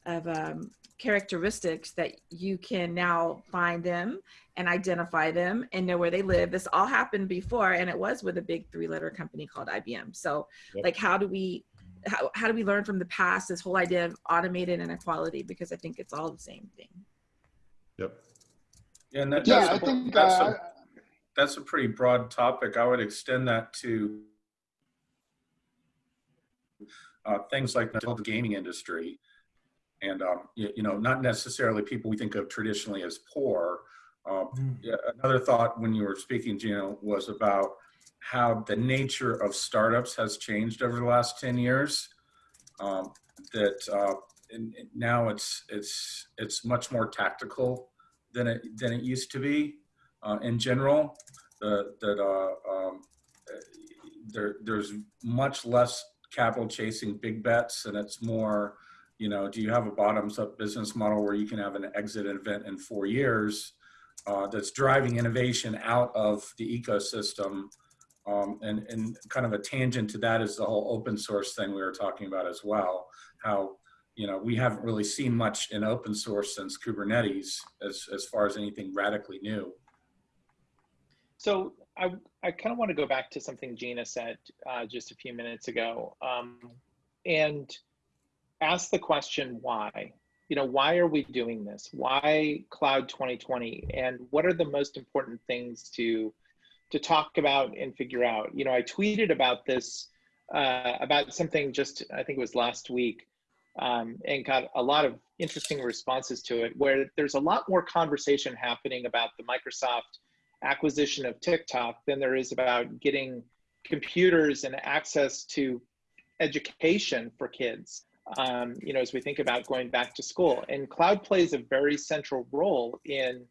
of um, characteristics that you can now find them and identify them and know where they live. This all happened before, and it was with a big three-letter company called IBM. So, Yep. like, how do we how, how do we learn from the past this whole idea of automated inequality? Because I think it's all the same thing. Yep. Yeah, and that, Yeah, that's, I a, think that's, uh, a, that's a pretty broad topic. I would extend that to uh, things like the gaming industry. And, um, you, you know, not necessarily people we think of traditionally as poor. Um, yeah, another thought when you were speaking, Gino, was about how the nature of startups has changed over the last 10 years. Um, that uh, and, now it's it's it's much more tactical than it than it used to be uh, in general. That uh, um, there there's much less capital chasing big bets, and it's more, you know, do you have a bottoms up business model where you can have an exit event in four years uh, that's driving innovation out of the ecosystem? Um, and, and kind of a tangent to that is the whole open source thing we were talking about as well. How you know we haven't really seen much in open source since Kubernetes as as far as anything radically new. So I, I kind of want to go back to something Gina said uh, just a few minutes ago um, and ask the question why. You know, why are we doing this? Why Cloud 2020? And what are the most important things to to talk about and figure out? You know, I tweeted about this uh, about something just I think it was last week um, and got a lot of interesting responses to it. Where there's a lot more conversation happening about the Microsoft acquisition of TikTok than there is about getting computers and access to education for kids. Um, you know, as we think about going back to school, and cloud plays a very central role in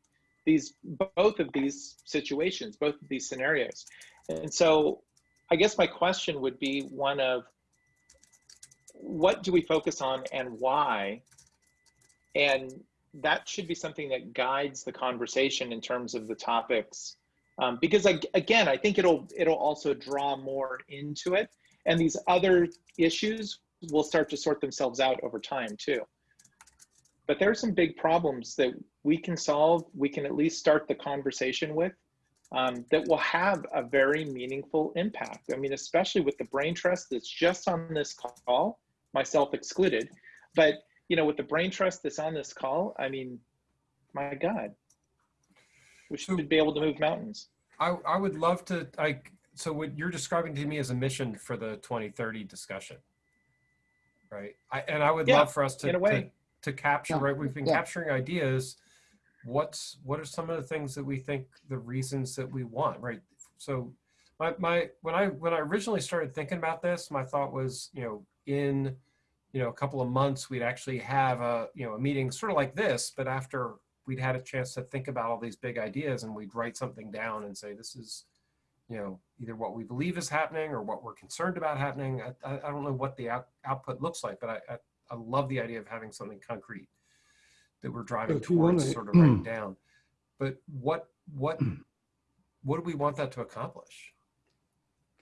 these both of these situations, both of these scenarios. And so, I guess my question would be one of what do we focus on and why? And that should be something that guides the conversation in terms of the topics um, because I, again i think it'll it'll also draw more into it and these other issues will start to sort themselves out over time too but there are some big problems that we can solve we can at least start the conversation with um, that will have a very meaningful impact i mean especially with the brain trust that's just on this call myself excluded but you know, with the brain trust that's on this call, I mean, my God, we should be able to move mountains. I, I would love to. I so what you're describing to me is a mission for the 2030 discussion, right? I, and I would Yeah, love for us to in a way. to, to capture. Yeah, Right, we've been yeah. capturing ideas. What's what are some of the things that we think the reasons that we want, right? So, my my when I when I originally started thinking about this, my thought was, you know, in you know a couple of months we'd actually have a you know a meeting sort of like this, but after we'd had a chance to think about all these big ideas and we'd write something down and say this is you know either what we believe is happening or what we're concerned about happening i, I I don't know what the out, output looks like but I, I i love the idea of having something concrete that we're driving oh, If you towards sort of writing down but what what what do we want that to accomplish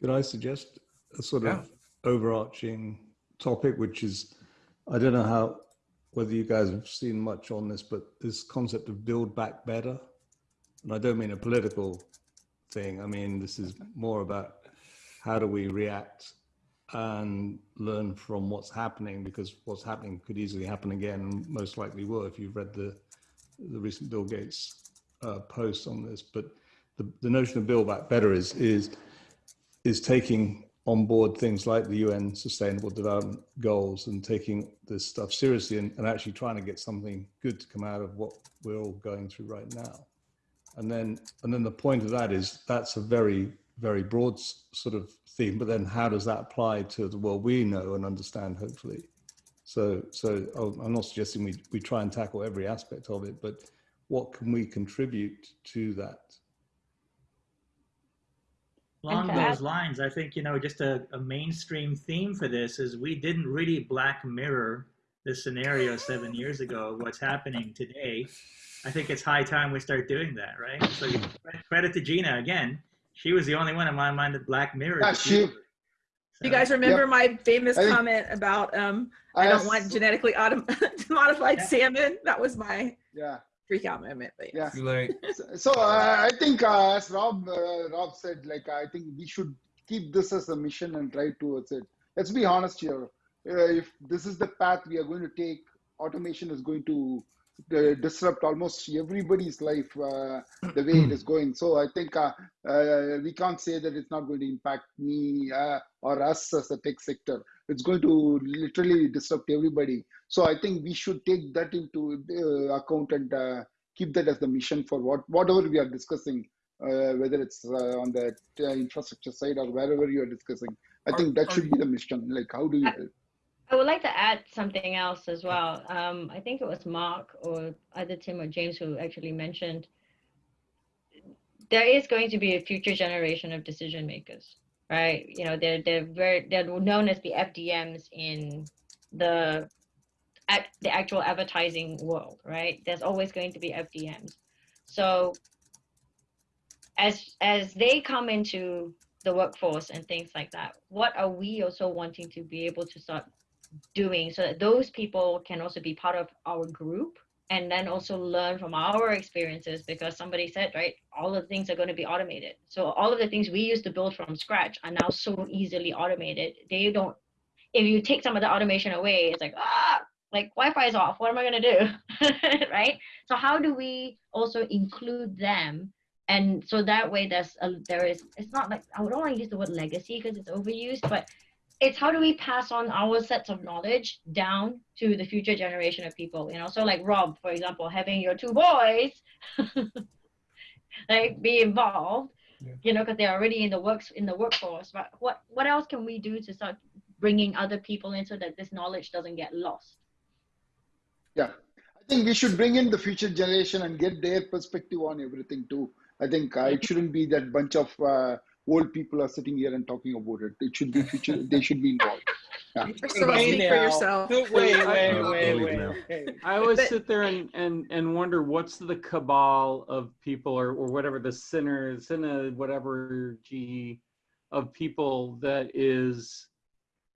Could I suggest a sort Yeah. of overarching topic, which is, I don't know how, whether you guys have seen much on this, but this concept of build back better. And I don't mean a political thing. I mean, this is more about how do we react and learn from what's happening because what's happening could easily happen again most likely will if you've read the the recent Bill Gates uh, post on this. But the, the notion of build back better is is is taking on board things like the UN Sustainable Development Goals and taking this stuff seriously and, and actually trying to get something good to come out of what we're all going through right now. And then and then the point of that is that's a very very broad sort of theme. But then how does that apply to the world we know and understand? Hopefully. So so oh, I'm not suggesting we we try and tackle every aspect of it, but what can we contribute to that? Along And to those lines, I think, you know, just a, a mainstream theme for this is we didn't really black mirror this scenario seven years ago, what's happening today. I think it's high time we start doing that, right? So you- credit to Gina again. She was the only one in my mind that black mirrored. Yeah, the she- future. You guys remember Yep. my famous I think- comment about um, I, I don't asked- want genetically autom- modified Yeah. salmon? That was my Yeah. freak out moment. But Yeah. Too late. So, so uh, I think, uh, as Rob uh, Rob said, like I think we should keep this as a mission and drive towards it. Let's be honest here. Uh, if this is the path we are going to take, automation is going to uh, disrupt almost everybody's life uh, the way it is going. So I think uh, uh, we can't say that it's not going to impact me uh, or us as a tech sector. It's going to literally disrupt everybody. So I think we should take that into uh, account and uh, keep that as the mission for what whatever we are discussing, uh, whether it's uh, on the uh, infrastructure side or wherever you are discussing. I think that should be the mission. Like, how do you help? I would like to add something else as well. Um, I think it was Mark or either Tim or James who actually mentioned there is going to be a future generation of decision makers, right? You know, they're they're very they're known as the FDMs in the act, the actual advertising world, right? There's always going to be FDMs. So as as they come into the workforce and things like that, what are we also wanting to be able to start doing. So that those people can also be part of our group and then also learn from our experiences because somebody said right all of the things are going to be automated. So all of the things we used to build from scratch are now so easily automated. They don't if you take some of the automation away it's like ah! Like wi-fi is off. What am i going to do? Right? So how do we also include them? And so that way there's a, there is it's not like i don't want to use the word legacy because it's overused but it's how do we pass on our sets of knowledge down to the future generation of people you know? So like rob for example having your two boys like be involved Yeah. you know because they're already in the works in the workforce. But what what else can we do to start bringing other people in so that this knowledge doesn't get lost? Yeah, I think we should bring in the future generation and get their perspective on everything too. I think uh, it shouldn't be that bunch of uh, old people are sitting here and talking about it. It should be future. they should be involved. Yeah. First of all, for yourself. Wait, wait, wait, I'll wait, wait. I always But- sit there and, and, and wonder what's the cabal of people or, or whatever the sinner, sinner, whatever G of people that is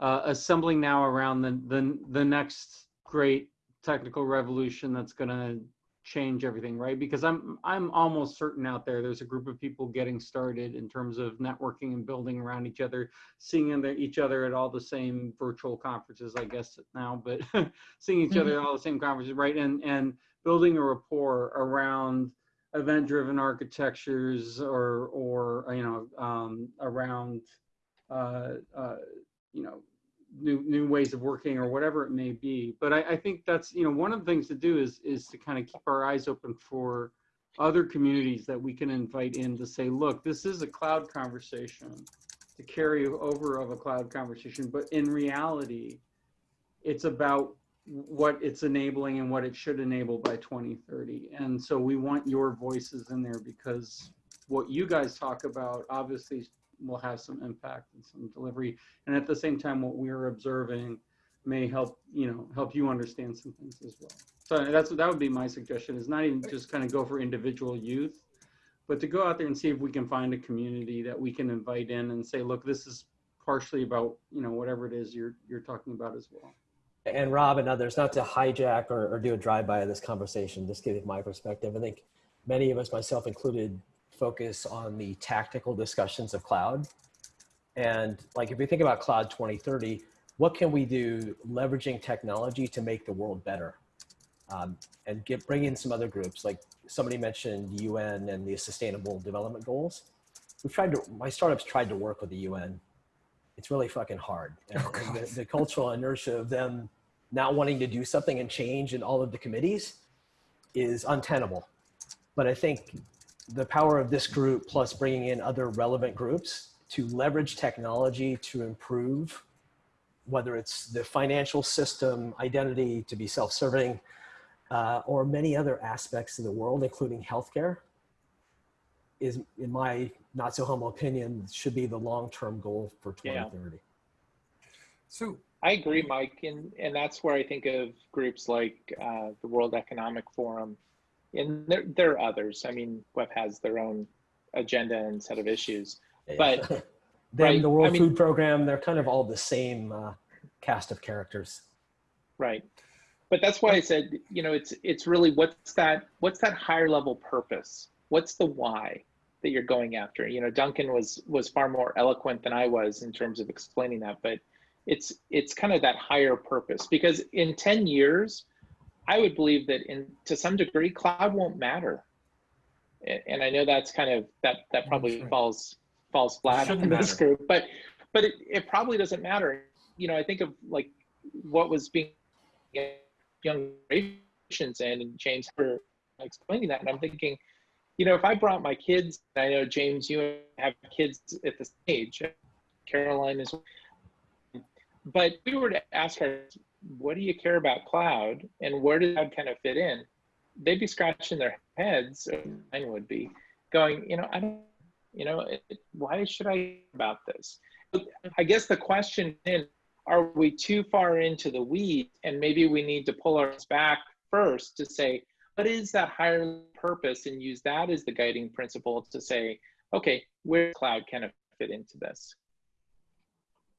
uh, assembling now around the, the, the next great technical revolution that's going to change everything, right? Because I'm, I'm almost certain out there, there's a group of people getting started in terms of networking and building around each other, seeing each other at all the same virtual conferences, I guess now, but seeing each other at all the same conferences, right? And, and building a rapport around event-driven architectures or, or, you know, um, around, uh, uh, you know, new, new ways of working or whatever it may be. But I, I think that's, you know, one of the things to do is, is to kind of keep our eyes open for other communities that we can invite in to say, look, this is a cloud conversation, to carry over of a cloud conversation, but in reality, it's about what it's enabling and what it should enable by 2030. And so we want your voices in there because what you guys talk about obviously will have some impact and some delivery. And at the same time, what we're observing may help, you know, help you understand some things as well. So that's that would be my suggestion is not even just kind of go for individual youth, but to go out there and see if we can find a community that we can invite in and say, look, this is partially about, you know, whatever it is you're you're talking about as well and Rob and others, not to hijack or, or do a drive-by of this conversation, just give my perspective. I think many of us, myself included, focus on the tactical discussions of cloud. And like, if we think about cloud 2030, what can we do leveraging technology to make the world better? Um, and get, bring in some other groups, like somebody mentioned UN and the sustainable development goals. We've tried to, my startups tried to work with the UN. It's really fucking hard. And, and the, the cultural inertia of them not wanting to do something and change in all of the committees is untenable. But I think the power of this group plus bringing in other relevant groups to leverage technology to improve, whether it's the financial system, identity to be self-serving, uh, or many other aspects of the world, including healthcare, is, in my not so humble opinion, should be the long-term goal for 2030. Yeah. So I agree, Mike, and and that's where I think of groups like uh, the World Economic Forum, and there there are others. I mean, WEF has their own agenda and set of issues, but then right, the World I mean- Food Program, they're kind of all the same uh, cast of characters. right. But that's why I said, you know, it's it's really what's that what's that higher level purpose? What's the why that you're going after? You know, Duncan was was far more eloquent than I was in terms of explaining that, but it's it's kind of that higher purpose because in 10 years i would believe that in to some degree cloud won't matter. And i know that's kind of that that probably falls falls flat on this matter. group but but it, it probably doesn't matter. You know i think of like what was being young generations and, and james for explaining that and i'm thinking you know if i brought my kids i know james you have kids at this age caroline is but we were to ask her, what do you care about cloud and where does cloud kind of fit in? They'd be scratching their heads, or mine would be, going, you know, I don't, you know, it, why should I about this? I guess the question is, are we too far into the weeds and maybe we need to pull ours back first to say, what is that higher purpose and use that as the guiding principle to say, okay, where cloud kind of fit into this?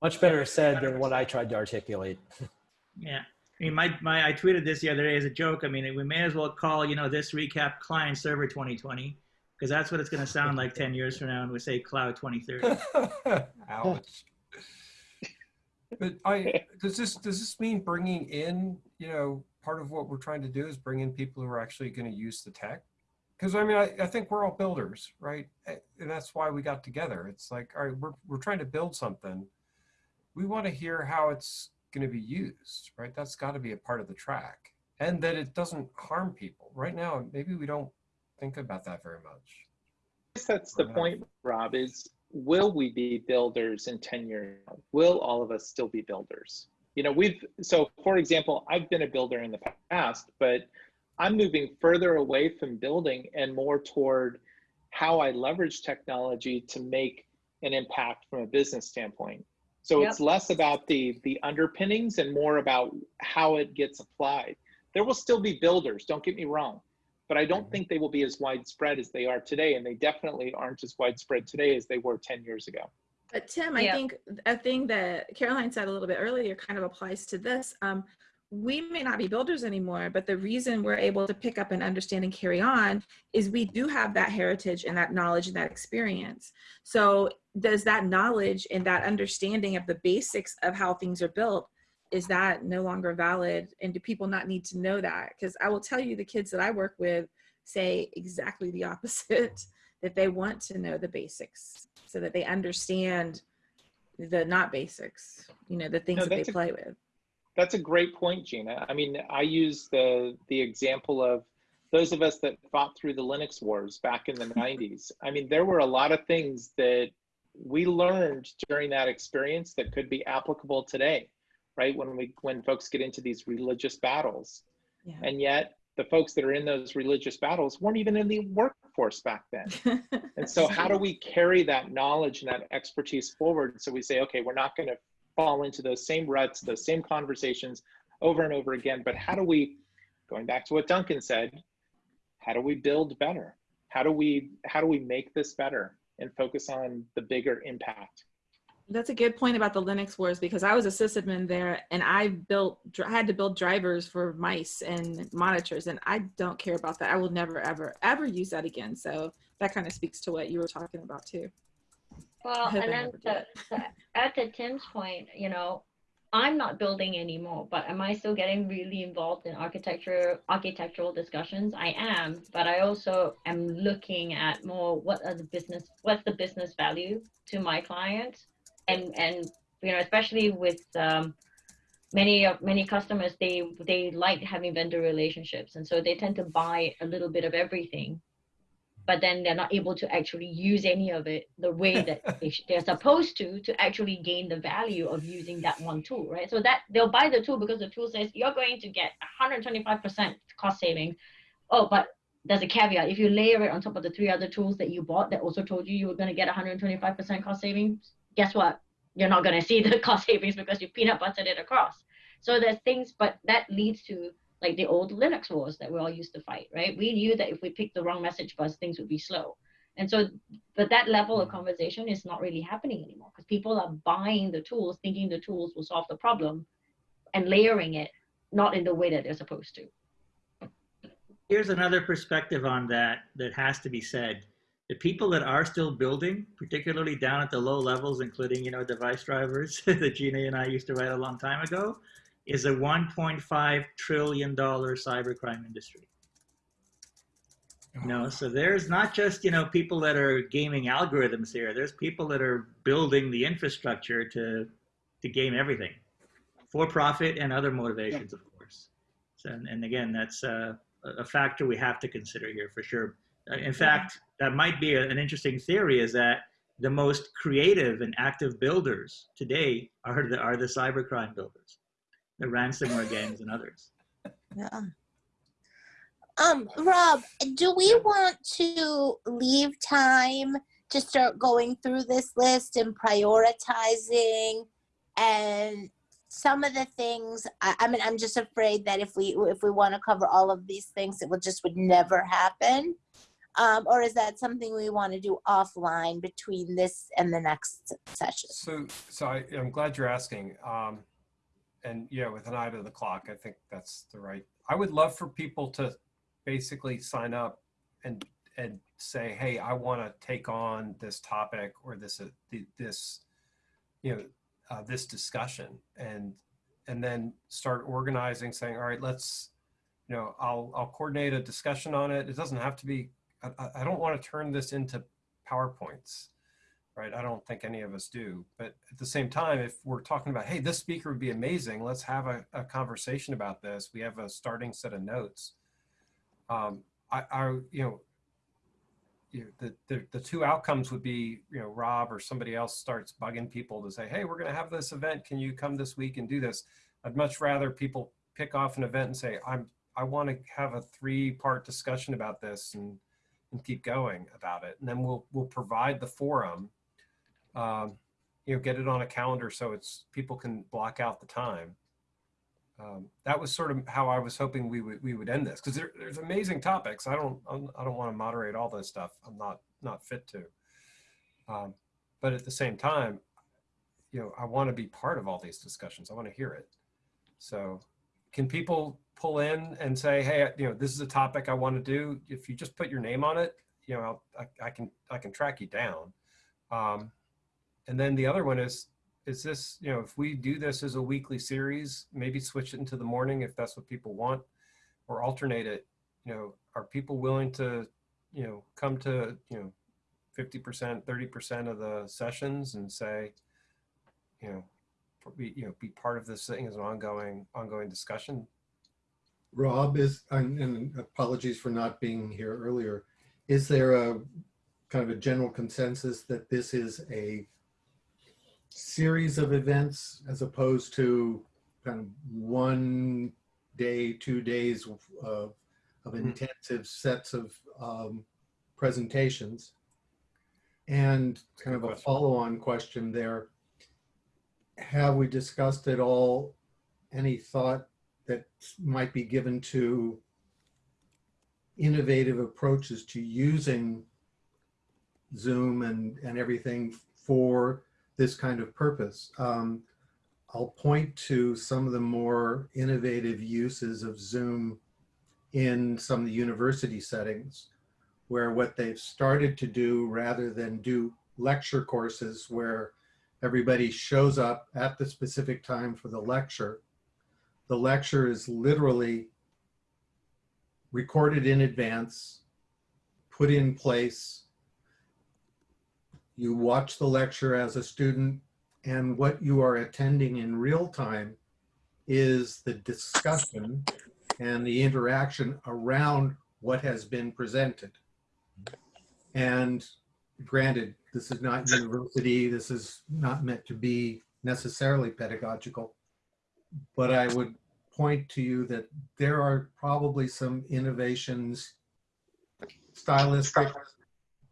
Much better said than what I tried to articulate. Yeah. I mean, my, my, I tweeted this the other day as a joke. I mean, we may as well call, you know, this recap client server 2020, because that's what it's going to sound like 10 years from now when we say cloud 2030. Ouch. But I does this does this mean bringing in you know part of what we're trying to do is bring in people who are actually going to use the tech? Because I mean I, I think we're all builders, right? And that's why we got together. It's like all right, we're we're trying to build something. We want to hear how it's going to be used, right? That's got to be a part of the track, and that it doesn't harm people. Right now, maybe we don't think about that very much. guess that's the point, Rob, is will we be builders in 10 years? Will all of us still be builders? You know, we've, so for example, I've been a builder in the past, but I'm moving further away from building and more toward how I leverage technology to make an impact from a business standpoint. So it's less about the the underpinnings and more about how it gets applied. There will still be builders, don't get me wrong, but I don't think they will be as widespread as they are today, and they definitely aren't as widespread today as they were 10 years ago. But Tim, I think a thing that Caroline said a little bit earlier kind of applies to this. Um, we may not be builders anymore, but the reason we're able to pick up and understand and carry on is we do have that heritage and that knowledge and that experience. So does that knowledge and that understanding of the basics of how things are built, is that no longer valid? And do people not need to know that? Because I will tell you, the kids that I work with, say exactly the opposite that they want to know the basics so that they understand the not basics, you know, the things No, that they play with. That's a great point, Gina. I mean, I use the the example of those of us that fought through the Linux wars back in the 90s. I mean, there were a lot of things that we learned during that experience that could be applicable today, right? When we when folks get into these religious battles. Yeah. And yet the folks that are in those religious battles weren't even in the workforce back then. And so how do we carry that knowledge and that expertise forward so we say, okay, we're not going to fall into those same ruts, those same conversations over and over again, but how do we, going back to what Duncan said, how do we build better? How do we how do we make this better and focus on the bigger impact? That's a good point about the Linux wars because I was a sysadmin there and I built, I had to build drivers for mice and monitors and I don't care about that. I will never, ever, ever use that again. So that kind of speaks to what you were talking about too. Well, and then to, to add to Tim's point, you know, I'm not building anymore, but am I still getting really involved in architecture, architectural discussions? I am, but I also am looking at more what are the business, what's the business value to my clients, and and you know, especially with um, many of many customers, they they like having vendor relationships, and so they tend to buy a little bit of everything but then they're not able to actually use any of it the way that they they're supposed to to actually gain the value of using that one tool right? So that they'll buy the tool because the tool says you're going to get 125% cost savings. Oh but there's a caveat. If you layer it on top of the three other tools that you bought that also told you you were going to get 125% cost savings guess what? You're not going to see the cost savings because you peanut buttered it across. So there's things but that leads to like the old Linux wars that we all used to fight, right? We knew that if we picked the wrong message bus, things would be slow. And so, but that level of mm. conversation is not really happening anymore because people are buying the tools, thinking the tools will solve the problem and layering it, not in the way that they're supposed to. Here's another perspective on that that has to be said. The people that are still building, particularly down at the low levels, including you know device drivers that Gina and I used to write a long time ago, is a 1.5 trillion dollar cybercrime industry. You know, so there's not just you know people that are gaming algorithms here. There's people that are building the infrastructure to to game everything, for profit and other motivations, of course. So, and, and again, that's uh, a factor we have to consider here for sure. Uh, In fact, that might be a, an interesting theory: is that the most creative and active builders today are the are the cybercrime builders, the ransomware gangs and others. Yeah. Um, Rob, do we want to leave time to start going through this list and prioritizing and some of the things I, I mean i'm just afraid that if we if we want to cover all of these things it will just would never happen um, or is that something we want to do offline between this and the next session So, so I, I'm glad you're asking. Um, and yeah, with an eye to the clock, I think that's the right. I would love for people to basically sign up and and say, hey, I want to take on this topic or this uh, this, you know, uh, this discussion, and and then start organizing, saying, all right, let's, you know, I'll I'll coordinate a discussion on it. It doesn't have to be. I, I- don't want to turn this into PowerPoints right? I don't think any of us do. But at the same time, if we're talking about, hey, this speaker would be amazing, let's have a, a conversation about this. We have a starting set of notes. Um, I, I, you know, you know, the, the, the two outcomes would be, you know, Rob or somebody else starts bugging people to say, hey, we're going to have this event. Can you come this week and do this? I'd much rather people pick off an event and say, I'm, I want to have a three part discussion about this and, and keep going about it. And then we'll, we'll provide the forum um, you know, get it on a calendar so it's people can block out the time. Um, that was sort of how I was hoping we would we would end this because there, there's amazing topics. I don't I'm, I don't want to moderate all this stuff. I'm not not fit to. Um, but at the same time, you know, I want to be part of all these discussions. I want to hear it. So, can people pull in and say, hey, you know, this is a topic I want to do? If you just put your name on it, you know, I, I can I can track you down. Um, and then the other one is, is this, you know, if we do this as a weekly series, maybe switch it into the morning if that's what people want, or alternate it, you know, are people willing to, you know, come to, you know, 50%, 30% of the sessions and say, you know, be, you know, be part of this thing as an ongoing, ongoing discussion? Rob is, and, and apologies for not being here earlier. Is there a kind of a general consensus that this is a series of events as opposed to kind of one day, two days of, of intensive sets of um, presentations? And kind of a follow-on question there. Have we discussed at all any thought that might be given to innovative approaches to using Zoom and, and everything for this kind of purpose. Um, I'll point to some of the more innovative uses of Zoom in some of the university settings where what they've started to do rather than do lecture courses where everybody shows up at the specific time for the lecture, the lecture is literally recorded in advance, put in place. You watch the lecture as a student and what you are attending in real time is the discussion and the interaction around what has been presented. And granted, this is not university, this is not meant to be necessarily pedagogical, but I would point to you that there are probably some innovations stylistic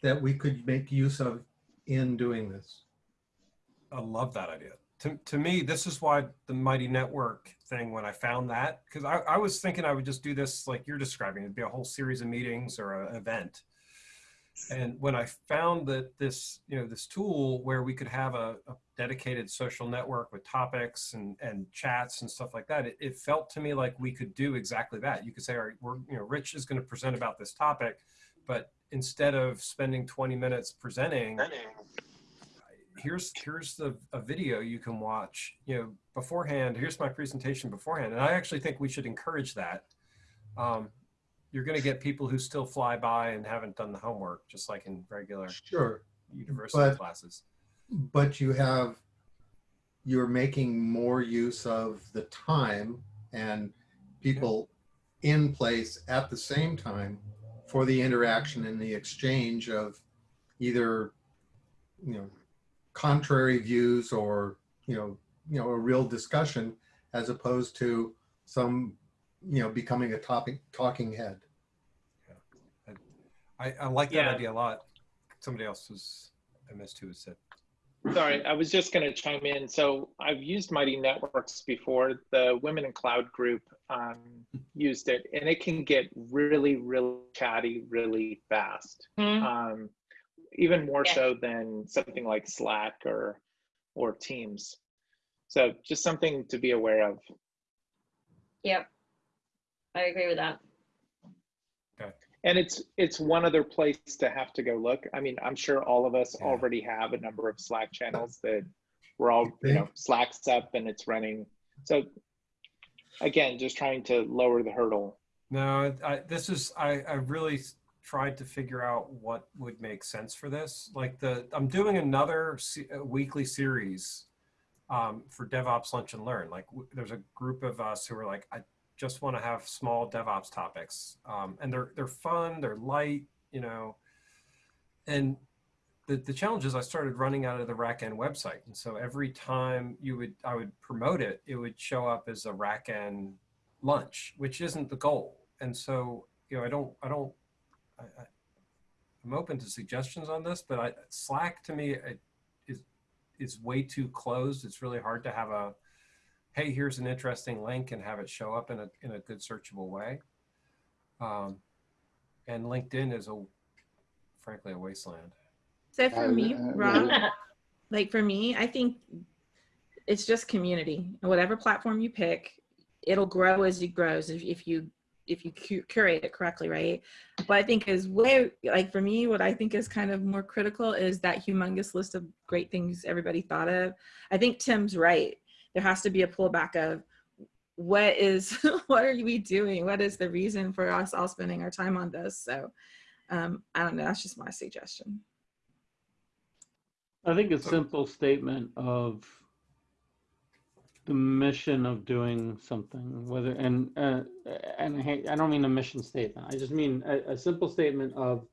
that we could make use of in doing this. I love that idea. To, to me, this is why the Mighty Network thing, when I found that, because I, I was thinking I would just do this like you're describing, it'd be a whole series of meetings or an event. And when I found that this, you know, this tool where we could have a, a dedicated social network with topics and, and chats and stuff like that, it, it felt to me like we could do exactly that. You could say, all right, we're, you know, Rich is going to present about this topic, but instead of spending 20 minutes presenting, here's here's the a video you can watch you know beforehand here's my presentation beforehand. And i actually think we should encourage that. Um, you're going to get people who still fly by and haven't done the homework just like in regular sure. university but, classes. but you have you're making more use of the time and people yeah. in place at the same time for the interaction and the exchange of either you know contrary views or you know you know a real discussion as opposed to some you know becoming a topic talking head yeah. I, I like that yeah. idea a lot somebody else was i missed who said sorry i was just going to chime in so i've used mighty networks before the women in cloud group um, used it and it can get really really chatty really fast mm-hmm. um, even more yeah. so than something like Slack or or Teams. So just something to be aware of. Yep. I agree with that. And it's it's one other place to have to go look. I mean, I'm sure all of us yeah. already have a number of Slack channels that we're all, you know, Slack's up and it's running. So again, just trying to lower the hurdle. No, I, this is I, I really tried to figure out what would make sense for this. Like the, I'm doing another weekly series um, for DevOps Lunch and Learn. Like there's a group of us who are like, I just want to have small DevOps topics, um, and they're they're fun, they're light, you know. And the the challenge is I started running out of the RackN website, and so every time you would I would promote it, it would show up as a RackN lunch, which isn't the goal. And so you know I don't I don't I, am open to suggestions on this, but I, Slack to me it, is is way too closed. It's really hard to have a, hey, here's an interesting link and have it show up in a in a good searchable way. Um, and LinkedIn is a, frankly, a wasteland. So for me, Rob, like for me, I think it's just community. And whatever platform you pick, it'll grow as it grows. If, if you if you curate it correctly, right? But I think is way like for me, what I think is kind of more critical is that humongous list of great things everybody thought of. I think Tim's right. There has to be a pullback of what is what are we doing? What is the reason for us all spending our time on this? So um, I don't know. That's just my suggestion. I think a simple statement of the mission of doing something, whether and uh, and I, hate, I don't mean a mission statement. I just mean a, a simple statement of,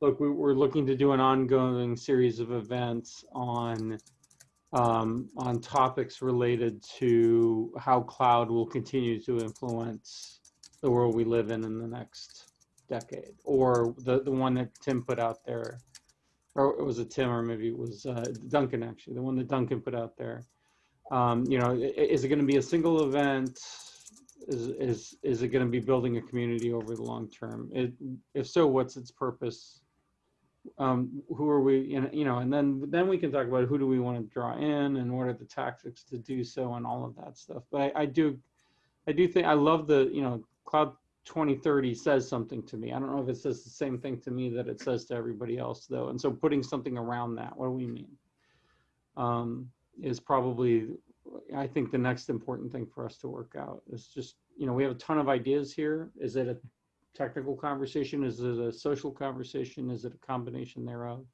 look, we, we're looking to do an ongoing series of events on um, on topics related to how cloud will continue to influence the world we live in in the next decade, or the the one that Tim put out there, or it was a Tim, or maybe it was uh, Duncan actually, the one that Duncan put out there um, you know, is it going to be a single event? Is, is, is it going to be building a community over the long term? It, if so, what's its purpose? Um, who are we, you know, and then, then we can talk about who do we want to draw in and what are the tactics to do so and all of that stuff. But I, I do, I do think, I love the, you know, Cloud 2030 says something to me. I don't know if it says the same thing to me that it says to everybody else though. And so putting something around that, what do we mean? Um, is probably I think the next important thing for us to work out is just, you know, we have a ton of ideas here. Is it a technical conversation? Is it a social conversation? Is it a combination thereof?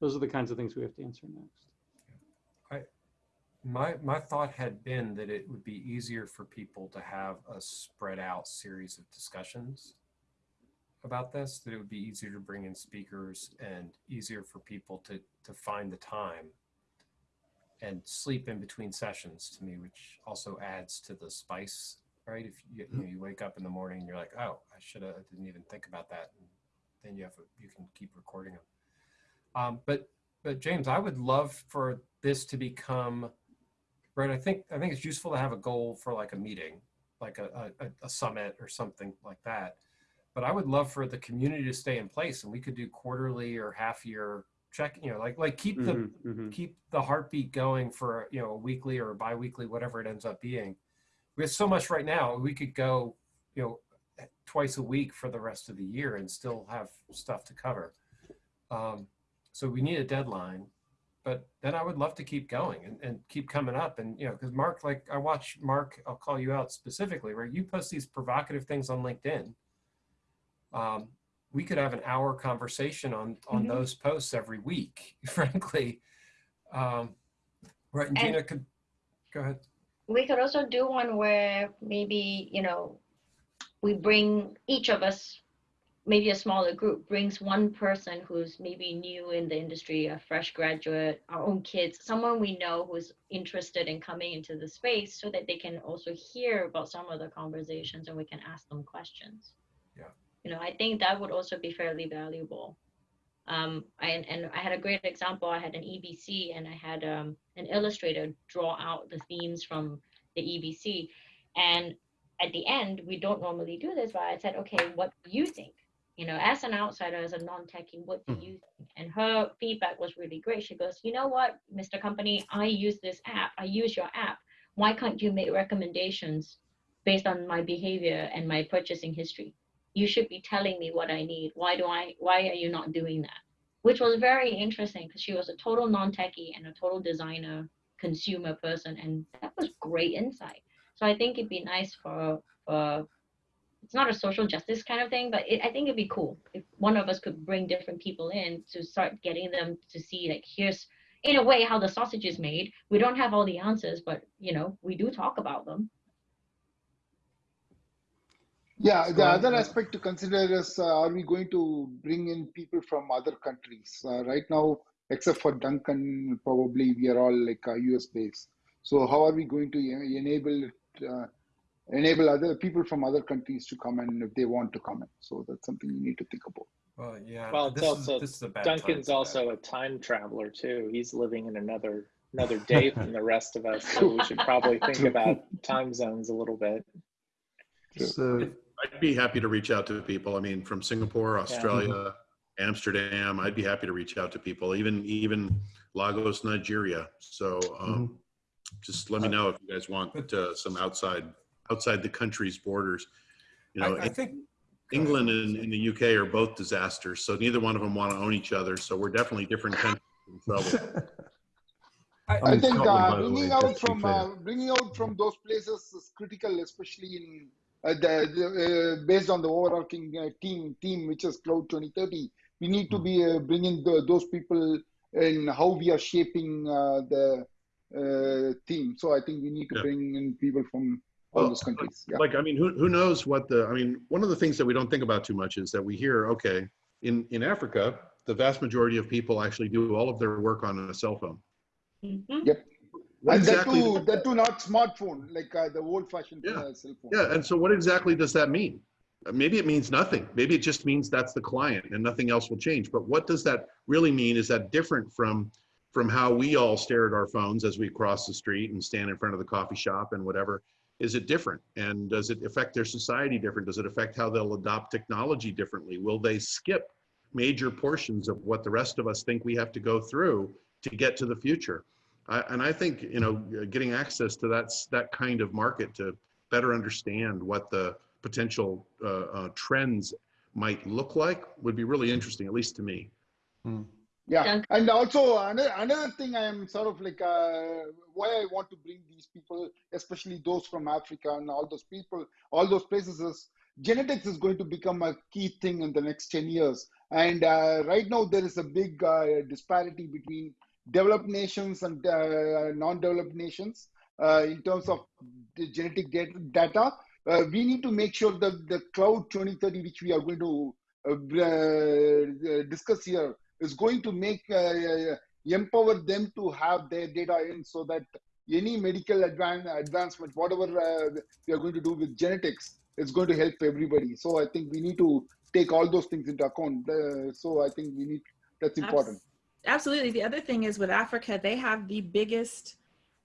Those are the kinds of things we have to answer next. I, my, my thought had been that it would be easier for people to have a spread out series of discussions about this, that it would be easier to bring in speakers and easier for people to, to find the time and sleep in between sessions to me, which also adds to the spice, right? If you, you, know, you wake up in the morning and you're like, oh, I should have, didn't even think about that. And then you have, a, you can keep recording them. Um, but, but James, I would love for this to become, right? I think, I think it's useful to have a goal for like a meeting, like a, a, a summit or something like that. But I would love for the community to stay in place and we could do quarterly or half year check you know like like keep the mm -hmm. keep the heartbeat going for you know a weekly or a biweekly whatever it ends up being we have so much right now we could go you know twice a week for the rest of the year and still have stuff to cover. Um, so we need a deadline but then i would love to keep going and, and keep coming up and you know because mark like i watch mark i'll call you out specifically where you post these provocative things on linkedin. Um, we could have an hour conversation on on mm -hmm. those posts every week frankly. Um, right and, and gina could go ahead we could also do one where maybe you know we bring each of us maybe a smaller group brings one person who's maybe new in the industry a fresh graduate our own kids someone we know who's interested in coming into the space so that they can also hear about some of the conversations and we can ask them questions yeah you know, I think that would also be fairly valuable. Um, I, and I had a great example. I had an EBC and I had um, an illustrator draw out the themes from the EBC. And at the end, we don't normally do this, but I said, okay, what do you think? You know, as an outsider, as a non-techie, what do you think? And her feedback was really great. She goes, you know what, Mr. Company, I use this app. I use your app. Why can't you make recommendations based on my behavior and my purchasing history? You should be telling me what I need. Why do I, why are you not doing that? Which was very interesting because she was a total non-techie and a total designer consumer person. And that was great insight. So I think it'd be nice for, for it's not a social justice kind of thing, but it, I think it'd be cool if one of us could bring different people in to start getting them to see like, here's in a way how the sausage is made. We don't have all the answers, but you know, we do talk about them. Yeah, the other aspect to consider is uh, are we going to bring in people from other countries? Uh, right now, except for Duncan, probably we are all like uh, US based. So how are we going to enable uh, enable other people from other countries to come in if they want to come in? So that's something you need to think about. Well, yeah. Well, this also, is, this is a bad Duncan's also a time traveler too. He's living in another another day from the rest of us, so we should probably think about time zones a little bit. So I'd be happy to reach out to people. I mean, from Singapore, Australia, yeah. Amsterdam, I'd be happy to reach out to people, even even Lagos, Nigeria. So um, mm -hmm. just let me know if you guys want uh, some outside outside the country's borders. You know, I, I think England and, and, the UK are both disasters, so neither one of them want to own each other. So we're definitely different countries in trouble. I'm I think Scotland, uh, bringing way, out just to be from uh, bringing out from those places is critical, especially in the, the uh, based on the overarching uh, team team which is Cloud 2030. We need Hmm. to be uh, bringing the, those people in how we are shaping uh, the uh, team. So I think we need to Yeah. bring in people from all Well, those countries. Yeah. Like, I mean, who, who knows what the, I mean, one of the things that we don't think about too much is that we hear, okay, in, in Africa, the vast majority of people actually do all of their work on a cell phone. Yep. And exactly- that too, that too not smartphone, like uh, the old-fashioned uh, cell phone. Yeah, and so what exactly does that mean? Uh, Maybe it means nothing. Maybe it just means that's the client and nothing else will change. But what does that really mean? Is that different from from how we all stare at our phones as we cross the street and stand in front of the coffee shop and whatever? Is it different? And does it affect their society different? Does it affect how they'll adopt technology differently? Will they skip major portions of what the rest of us think we have to go through to get to the future? I, and I think you know getting access to that that kind of market to better understand what the potential uh, uh, trends might look like would be really interesting, at least to me. Yeah, and also another, another thing I am sort of like uh, why I want to bring these people, especially those from Africa and all those people, all those places is genetics is going to become a key thing in the next 10 years. And uh, right now there is a big uh, disparity between developed nations and uh, non-developed nations uh, in terms of genetic data. Uh, we need to make sure that the cloud 2030, which we are going to uh, uh, discuss here, is going to make uh, empower them to have their data in so that any medical advan- advancement, whatever we are going to do with genetics, is going to help everybody. So I think we need to take all those things into account. So I think we need that's important. Absolutely. The other thing is with Africa, they have the biggest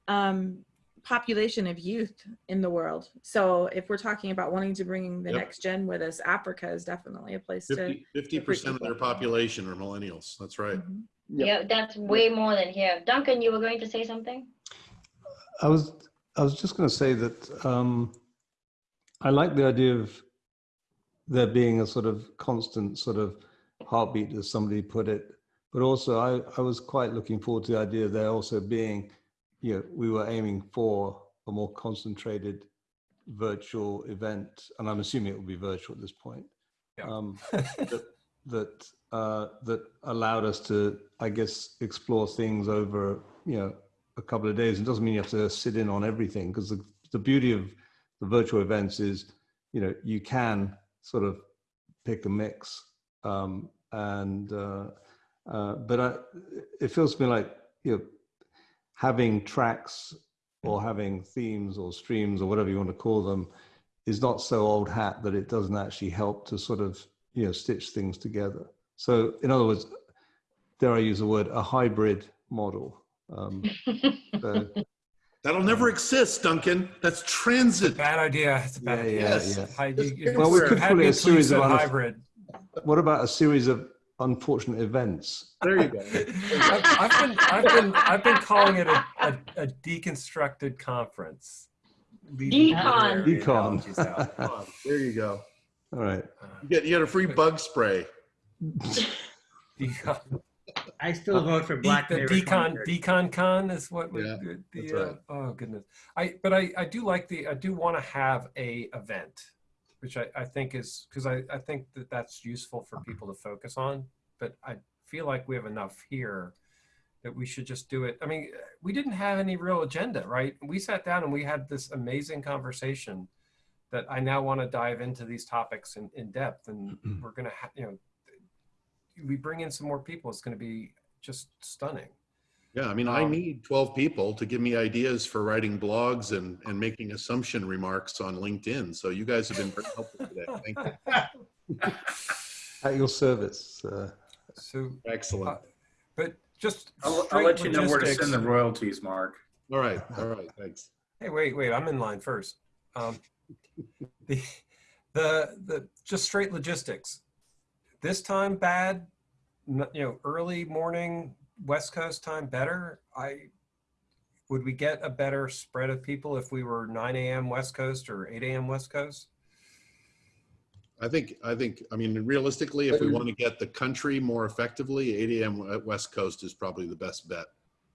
um, population of youth in the world. So if we're talking about wanting to bring the Yep. next gen with us, Africa is definitely a place to. 50 percent of their population are millennials. That's right. Yeah, that's way more than here. Duncan, you were going to say something? I was I was just going to say that um, I like the idea of there being a sort of constant sort of heartbeat, as somebody put it. But also, I, I was quite looking forward to the idea of there also being, you know, we were aiming for a more concentrated virtual event, and I'm assuming it will be virtual at this point. Um, that that uh, that allowed us to, I guess, explore things over, you know, a couple of days. It doesn't mean you have to sit in on everything because the, the beauty of the virtual events is, you know, you can sort of pick a mix. Um, and, uh, uh, but I, it feels to me like, you know, having tracks or having themes or streams or whatever you want to call them is not so old hat that it doesn't actually help to sort of, you know, stitch things together. So in other words, dare I use the word, a hybrid model. Um, so, That'll never exist, Duncan. That's transit. Bad idea. It's a bad Yeah, idea. yeah, Yes. yeah. Hi- you- you- well, we could had call it a series of said hybrid. What about a series of unfortunate events? There you go. I've, I've been, I've been, I've been calling it a, a, a deconstructed conference. Leaving Decon. Decon. analogies out. Come on. There you go. All right. You get you get a free bug spray. Decon. I still vote for Black the decon decon con is what we, Yeah, the, that's the, uh, right. oh goodness i but i i do like the i do want to have a event which i i think is because i i think that that's useful for people to focus on but i feel like we have enough here that we should just do it. I mean we didn't have any real agenda right? We sat down and we had this amazing conversation that i now want to dive into these topics in, in depth and mm-hmm. we're gonna ha- you know we bring in some more people it's going to be just stunning Yeah, I mean, I Um, need 12 people to give me ideas for writing blogs and, and making assumption remarks on LinkedIn. So you guys have been very helpful today. Thank you. At your service. Uh, so Excellent. uh, but just I'll, I'll straight let you know where to logistics- send the royalties, Mark. All right. All right. Thanks. Hey, wait, wait, I'm in line first. Um, the, the, the, just straight logistics. This time bad, you know, early morning West Coast time better. I, would we get a better spread of people if we were 9 a.m. West Coast or 8 a.m. West Coast? I think, I think, I mean, realistically, if we want to get the country more effectively, 8 a.m. West Coast is probably the best bet.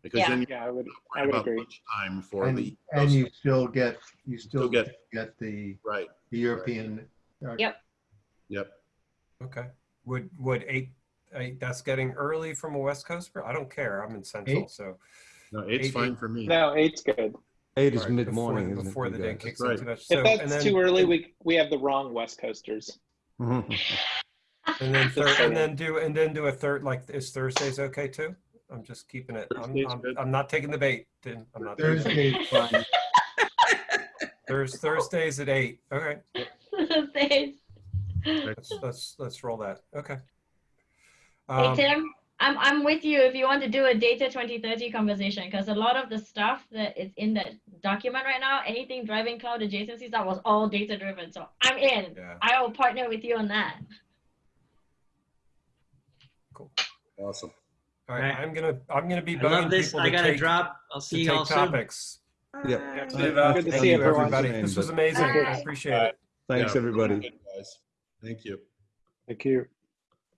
Because Yeah. then Yeah, I would, you're I worried would agree. time for And, the. and you still get, you still Still get- get, get the, Right, the European. uh, Yep. yep. Okay. Would would eight eight? That's getting early from a West Coast. I don't care. I'm in Central, Eight? so No, it's Eight- fine eight- for me. No, eight's good. Eight is All right, mid morning, before, isn't before for the day guys? kicks Right. in too much. If that's and then, too early, we we have the wrong West Coasters. Mm-hmm. and then Just third, and then do and then do a third. Like is Thursdays okay too? I'm just keeping it. I'm, I'm. I'm not taking the bait. I'm not. taking the bait. Thursday's fine. Thurs Thursdays at eight. Okay. Thanks. Let's let's let's roll that. Okay. Hey Um, Tim, I'm I'm with you if you want to do a data 2030 conversation because a lot of the stuff that is in that document right now, anything driving cloud adjacencies, that was all data driven. So I'm in. Yeah. I will partner with you on that. Cool. Awesome. all right. Right. I'm gonna I'm gonna be I love bugging this. people I to gotta take, drop. I'll to see you take all soon. topics. Yep. See you, Val. Good to see you, everybody. This was but- amazing. I Bye. appreciate it. Thanks, Yeah. everybody. Guys, thank you. Thank you.